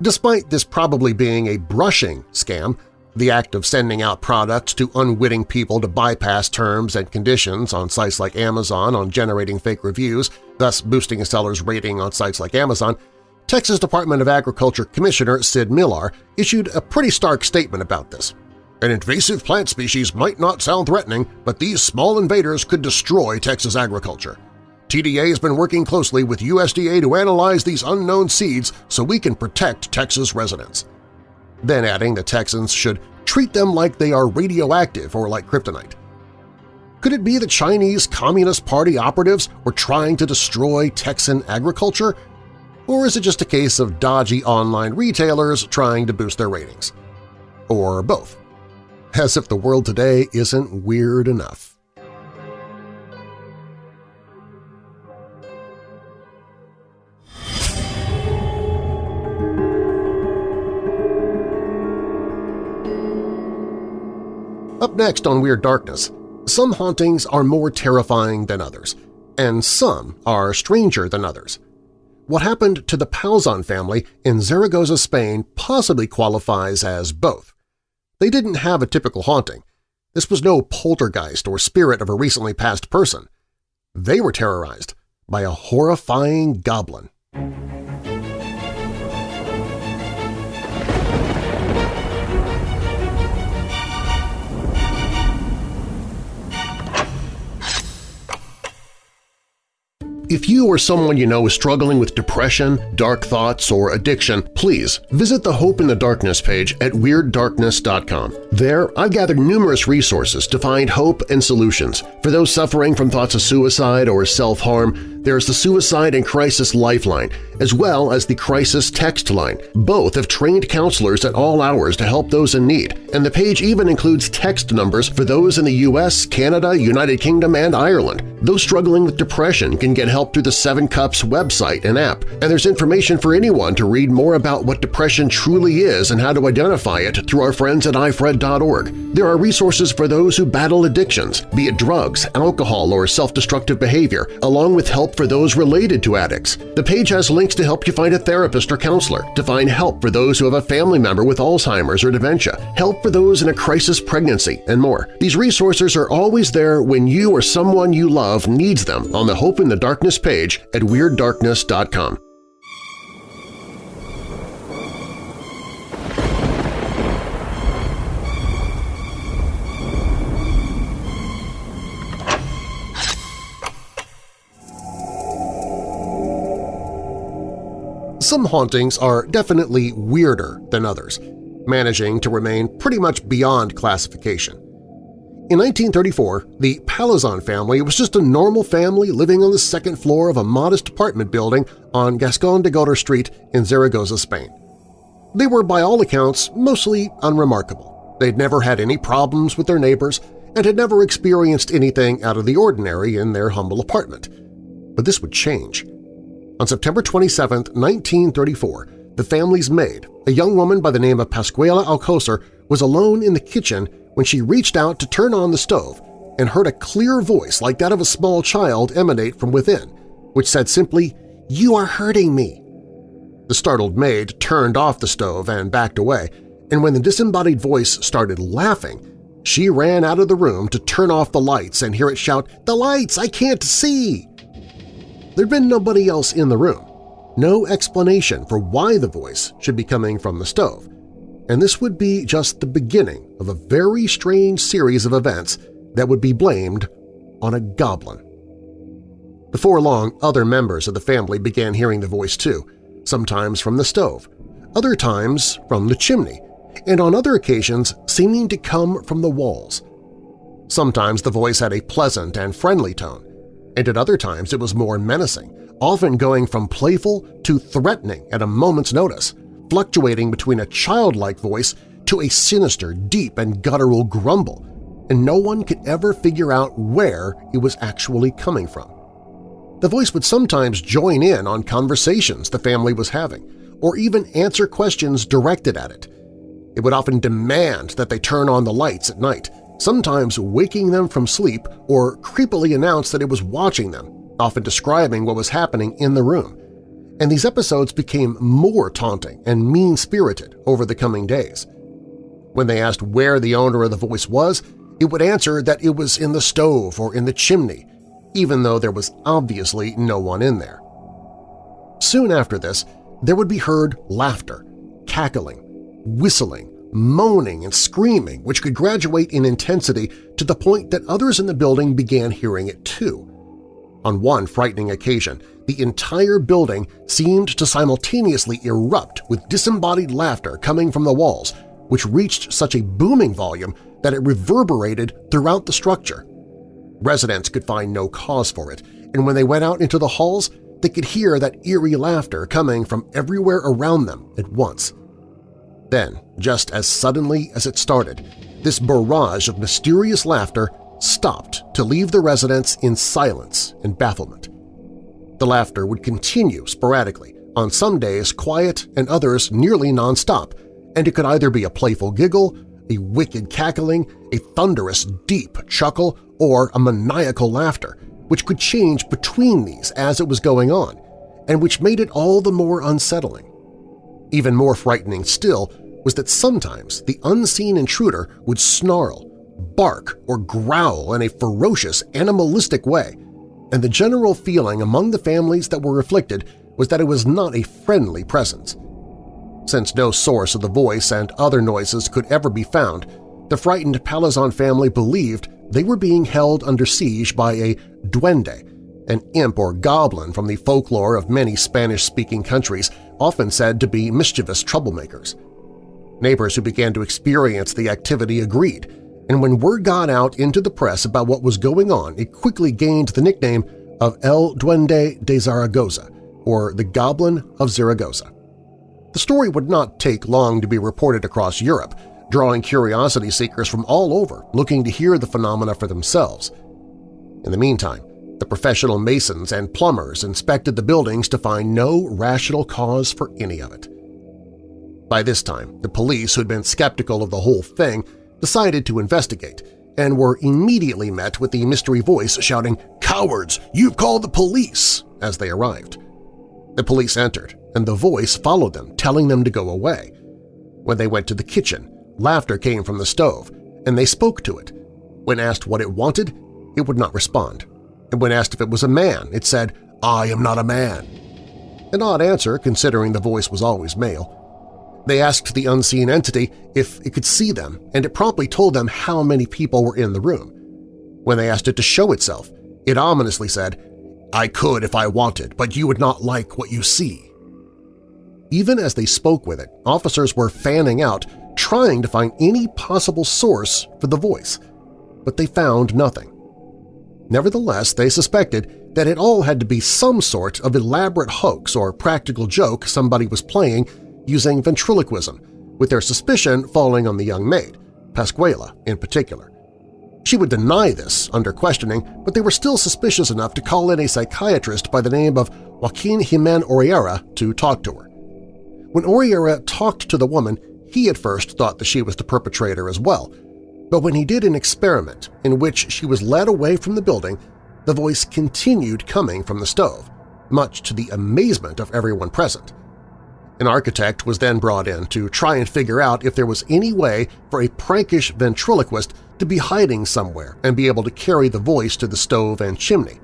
Despite this probably being a brushing scam, the act of sending out products to unwitting people to bypass terms and conditions on sites like Amazon on generating fake reviews, thus boosting a seller's rating on sites like Amazon, Texas Department of Agriculture Commissioner Sid Miller issued a pretty stark statement about this. An invasive plant species might not sound threatening, but these small invaders could destroy Texas agriculture. TDA has been working closely with USDA to analyze these unknown seeds so we can protect Texas residents then adding the Texans should treat them like they are radioactive or like kryptonite. Could it be the Chinese Communist Party operatives were trying to destroy Texan agriculture? Or is it just a case of dodgy online retailers trying to boost their ratings? Or both? As if the world today isn't weird enough. Up next on Weird Darkness, some hauntings are more terrifying than others, and some are stranger than others. What happened to the Palzon family in Zaragoza, Spain possibly qualifies as both. They didn't have a typical haunting. This was no poltergeist or spirit of a recently passed person. They were terrorized by a horrifying goblin. If you or someone you know is struggling with depression, dark thoughts, or addiction, please visit the Hope in the Darkness page at WeirdDarkness.com. There, I've gathered numerous resources to find hope and solutions. For those suffering from thoughts of suicide or self-harm, there's the Suicide and Crisis Lifeline, as well as the Crisis Text Line. Both have trained counselors at all hours to help those in need, and the page even includes text numbers for those in the U.S., Canada, United Kingdom, and Ireland. Those struggling with depression can get help through the Seven Cups website and app, and there's information for anyone to read more about what depression truly is and how to identify it through our friends at ifred.org. There are resources for those who battle addictions, be it drugs, alcohol, or self-destructive behavior, along with help for those related to addicts. The page has links to help you find a therapist or counselor, to find help for those who have a family member with Alzheimer's or dementia, help for those in a crisis pregnancy, and more. These resources are always there when you or someone you love needs them on the Hope in the Darkness page at WeirdDarkness.com. some hauntings are definitely weirder than others, managing to remain pretty much beyond classification. In 1934, the Palazon family was just a normal family living on the second floor of a modest apartment building on Gascon de Gotor Street in Zaragoza, Spain. They were, by all accounts, mostly unremarkable. They'd never had any problems with their neighbors and had never experienced anything out of the ordinary in their humble apartment. But this would change. On September 27, 1934, the family's maid, a young woman by the name of Pascuala Alcocer, was alone in the kitchen when she reached out to turn on the stove and heard a clear voice like that of a small child emanate from within, which said simply, "'You are hurting me.' The startled maid turned off the stove and backed away, and when the disembodied voice started laughing, she ran out of the room to turn off the lights and hear it shout, "'The lights! I can't see!' There'd been nobody else in the room, no explanation for why the voice should be coming from the stove, and this would be just the beginning of a very strange series of events that would be blamed on a goblin. Before long, other members of the family began hearing the voice too, sometimes from the stove, other times from the chimney, and on other occasions seeming to come from the walls. Sometimes the voice had a pleasant and friendly tone, and at other times it was more menacing, often going from playful to threatening at a moment's notice, fluctuating between a childlike voice to a sinister, deep, and guttural grumble, and no one could ever figure out where it was actually coming from. The voice would sometimes join in on conversations the family was having, or even answer questions directed at it. It would often demand that they turn on the lights at night, sometimes waking them from sleep or creepily announce that it was watching them, often describing what was happening in the room. And these episodes became more taunting and mean-spirited over the coming days. When they asked where the owner of the voice was, it would answer that it was in the stove or in the chimney, even though there was obviously no one in there. Soon after this, there would be heard laughter, cackling, whistling, moaning and screaming which could graduate in intensity to the point that others in the building began hearing it too. On one frightening occasion, the entire building seemed to simultaneously erupt with disembodied laughter coming from the walls, which reached such a booming volume that it reverberated throughout the structure. Residents could find no cause for it, and when they went out into the halls, they could hear that eerie laughter coming from everywhere around them at once. Then, just as suddenly as it started, this barrage of mysterious laughter stopped to leave the residents in silence and bafflement. The laughter would continue sporadically, on some days quiet and others nearly nonstop, and it could either be a playful giggle, a wicked cackling, a thunderous deep chuckle, or a maniacal laughter, which could change between these as it was going on, and which made it all the more unsettling. Even more frightening still was that sometimes the unseen intruder would snarl, bark, or growl in a ferocious, animalistic way, and the general feeling among the families that were afflicted was that it was not a friendly presence. Since no source of the voice and other noises could ever be found, the frightened Palazon family believed they were being held under siege by a duende, an imp or goblin from the folklore of many Spanish-speaking countries often said to be mischievous troublemakers. Neighbors who began to experience the activity agreed, and when word got out into the press about what was going on, it quickly gained the nickname of El Duende de Zaragoza, or the Goblin of Zaragoza. The story would not take long to be reported across Europe, drawing curiosity seekers from all over looking to hear the phenomena for themselves. In the meantime, the professional masons and plumbers inspected the buildings to find no rational cause for any of it. By this time, the police, who had been skeptical of the whole thing, decided to investigate and were immediately met with the mystery voice shouting, "'Cowards! You've called the police!' as they arrived. The police entered, and the voice followed them, telling them to go away. When they went to the kitchen, laughter came from the stove, and they spoke to it. When asked what it wanted, it would not respond. And when asked if it was a man, it said, I am not a man. An odd answer, considering the voice was always male. They asked the unseen entity if it could see them, and it promptly told them how many people were in the room. When they asked it to show itself, it ominously said, I could if I wanted, but you would not like what you see. Even as they spoke with it, officers were fanning out, trying to find any possible source for the voice, but they found nothing. Nevertheless, they suspected that it all had to be some sort of elaborate hoax or practical joke somebody was playing using ventriloquism, with their suspicion falling on the young maid, Pascuala in particular. She would deny this under questioning, but they were still suspicious enough to call in a psychiatrist by the name of Joaquin Gimeno Riera to talk to her. When Oriera talked to the woman, he at first thought that she was the perpetrator as well, but when he did an experiment in which she was led away from the building, the voice continued coming from the stove, much to the amazement of everyone present. An architect was then brought in to try and figure out if there was any way for a prankish ventriloquist to be hiding somewhere and be able to carry the voice to the stove and chimney.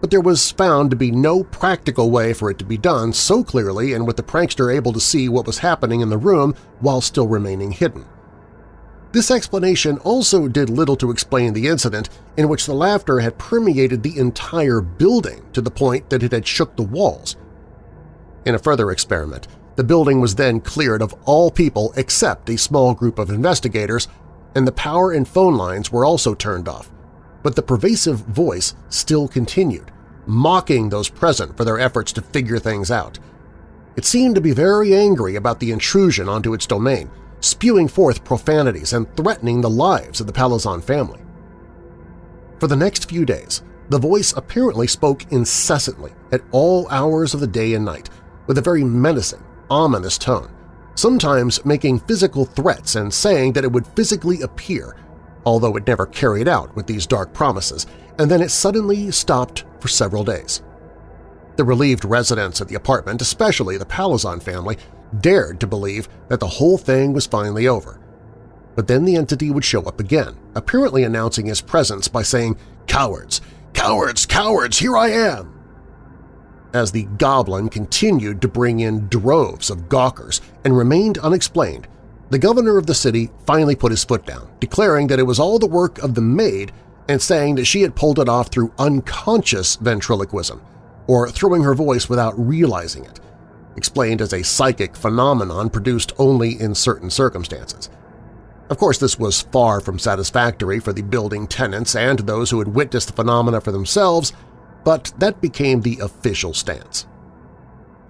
But there was found to be no practical way for it to be done so clearly and with the prankster able to see what was happening in the room while still remaining hidden. This explanation also did little to explain the incident in which the laughter had permeated the entire building to the point that it had shook the walls. In a further experiment, the building was then cleared of all people except a small group of investigators, and the power and phone lines were also turned off. But the pervasive voice still continued, mocking those present for their efforts to figure things out. It seemed to be very angry about the intrusion onto its domain, spewing forth profanities and threatening the lives of the Palazon family. For the next few days, the voice apparently spoke incessantly at all hours of the day and night, with a very menacing, ominous tone, sometimes making physical threats and saying that it would physically appear, although it never carried out with these dark promises, and then it suddenly stopped for several days. The relieved residents of the apartment, especially the Palazon family, dared to believe that the whole thing was finally over. But then the entity would show up again, apparently announcing his presence by saying, "'Cowards! Cowards! Cowards! Here I am!' As the goblin continued to bring in droves of gawkers and remained unexplained, the governor of the city finally put his foot down, declaring that it was all the work of the maid and saying that she had pulled it off through unconscious ventriloquism, or throwing her voice without realizing it, explained as a psychic phenomenon produced only in certain circumstances. Of course, this was far from satisfactory for the building tenants and those who had witnessed the phenomena for themselves but that became the official stance.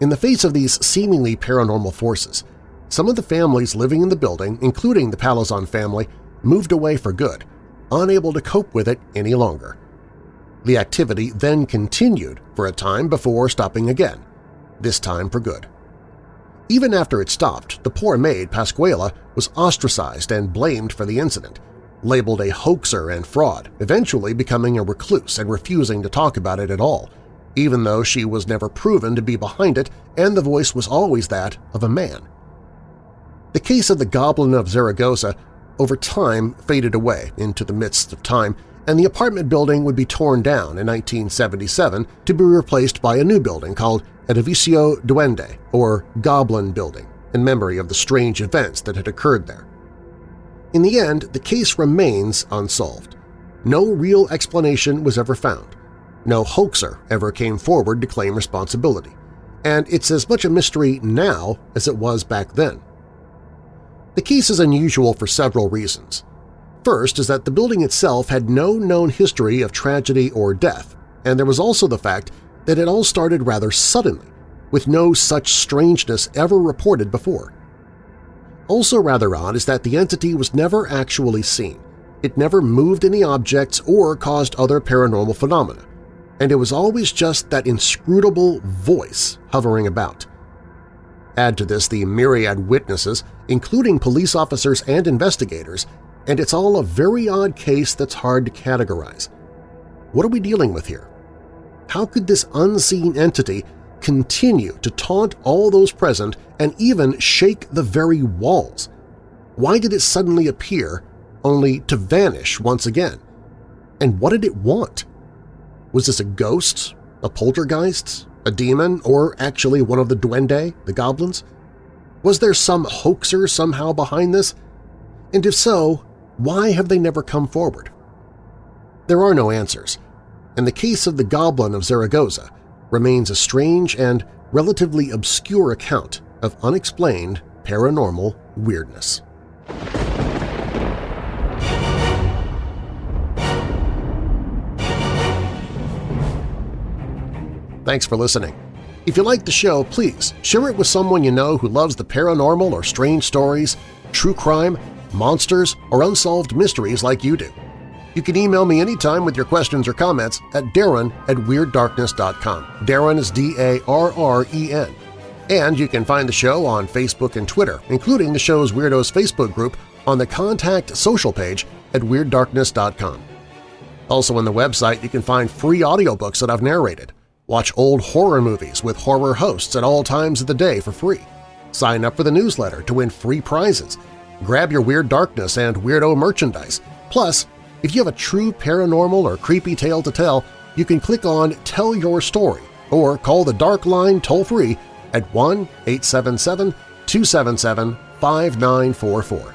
In the face of these seemingly paranormal forces, some of the families living in the building, including the Palazon family, moved away for good, unable to cope with it any longer. The activity then continued for a time before stopping again, this time for good. Even after it stopped, the poor maid, Pascuala, was ostracized and blamed for the incident, labeled a hoaxer and fraud, eventually becoming a recluse and refusing to talk about it at all, even though she was never proven to be behind it and the voice was always that of a man. The case of the Goblin of Zaragoza over time faded away into the midst of time, and the apartment building would be torn down in 1977 to be replaced by a new building called Edificio Duende, or Goblin Building, in memory of the strange events that had occurred there. In the end, the case remains unsolved. No real explanation was ever found. No hoaxer ever came forward to claim responsibility. And it's as much a mystery now as it was back then. The case is unusual for several reasons. First is that the building itself had no known history of tragedy or death, and there was also the fact that it all started rather suddenly, with no such strangeness ever reported before. Also rather odd is that the entity was never actually seen. It never moved any objects or caused other paranormal phenomena, and it was always just that inscrutable voice hovering about. Add to this the myriad witnesses, including police officers and investigators, and it's all a very odd case that's hard to categorize. What are we dealing with here? How could this unseen entity continue to taunt all those present and even shake the very walls? Why did it suddenly appear only to vanish once again? And what did it want? Was this a ghost, a poltergeist, a demon, or actually one of the duende, the goblins? Was there some hoaxer somehow behind this? And if so, why have they never come forward? There are no answers. In the case of the Goblin of Zaragoza, remains a strange and relatively obscure account of unexplained paranormal weirdness. Thanks for listening. If you like the show, please share it with someone you know who loves the paranormal or strange stories, true crime, monsters, or unsolved mysteries like you do. You can email me anytime with your questions or comments at darren at WeirdDarkness.com. Darren is D-A-R-R-E-N. And you can find the show on Facebook and Twitter, including the show's Weirdos Facebook group on the Contact Social page at WeirdDarkness.com. Also on the website you can find free audiobooks that I've narrated, Watch old horror movies with horror hosts at all times of the day for free. Sign up for the newsletter to win free prizes. Grab your Weird Darkness and Weirdo merchandise. Plus, if you have a true paranormal or creepy tale to tell, you can click on Tell Your Story or call the Dark Line toll-free at 1-877-277-5944.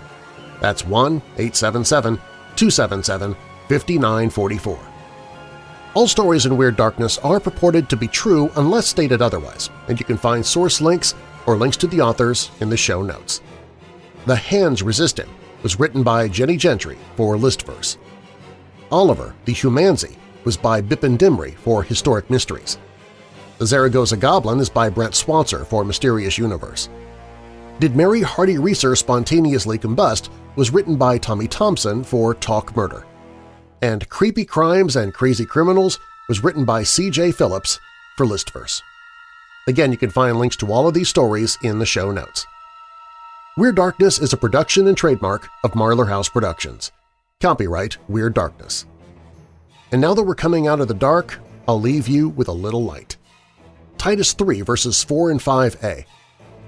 That's 1-877-277-5944. All stories in Weird Darkness are purported to be true unless stated otherwise, and you can find source links or links to the authors in the show notes. The Hands Resist Him was written by Jenny Gentry for Listverse. Oliver, the Humanzee, was by Bipin Dimri for Historic Mysteries. The Zaragoza Goblin is by Brent Swancer for Mysterious Universe. Did Mary Hardy Reeser Spontaneously Combust was written by Tommy Thompson for Talk Murder and Creepy Crimes and Crazy Criminals was written by C.J. Phillips for Listverse. Again, you can find links to all of these stories in the show notes. Weird Darkness is a production and trademark of Marlar House Productions. Copyright Weird Darkness. And now that we're coming out of the dark, I'll leave you with a little light. Titus 3 verses 4 and 5a.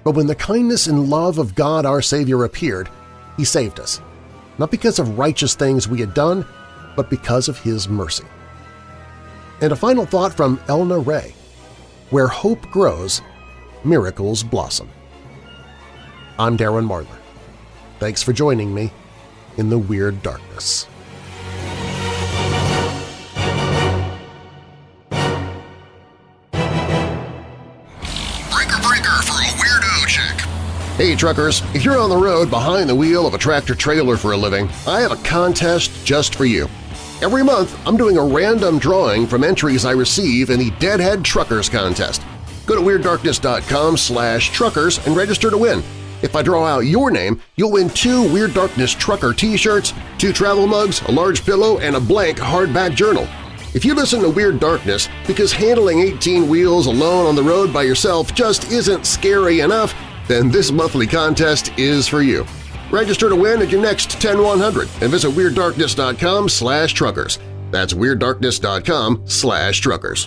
But when the kindness and love of God our Savior appeared, He saved us, not because of righteous things we had done, but because of His mercy. And a final thought from Elna Ray, where hope grows, miracles blossom. I'm Darren Marlar. Thanks for joining me in the Weird Darkness. Breaker breaker for a weirdo chick. Hey truckers, if you're on the road behind the wheel of a tractor-trailer for a living, I have a contest just for you. Every month, I'm doing a random drawing from entries I receive in the Deadhead Truckers Contest. Go to WeirdDarkness.com slash truckers and register to win. If I draw out your name, you'll win two Weird Darkness Trucker t-shirts, two travel mugs, a large pillow, and a blank hardback journal. If you listen to Weird Darkness because handling 18 wheels alone on the road by yourself just isn't scary enough, then this monthly contest is for you. Register to win at your next 10100 and visit WeirdDarkness.com slash truckers. That's WeirdDarkness.com slash truckers.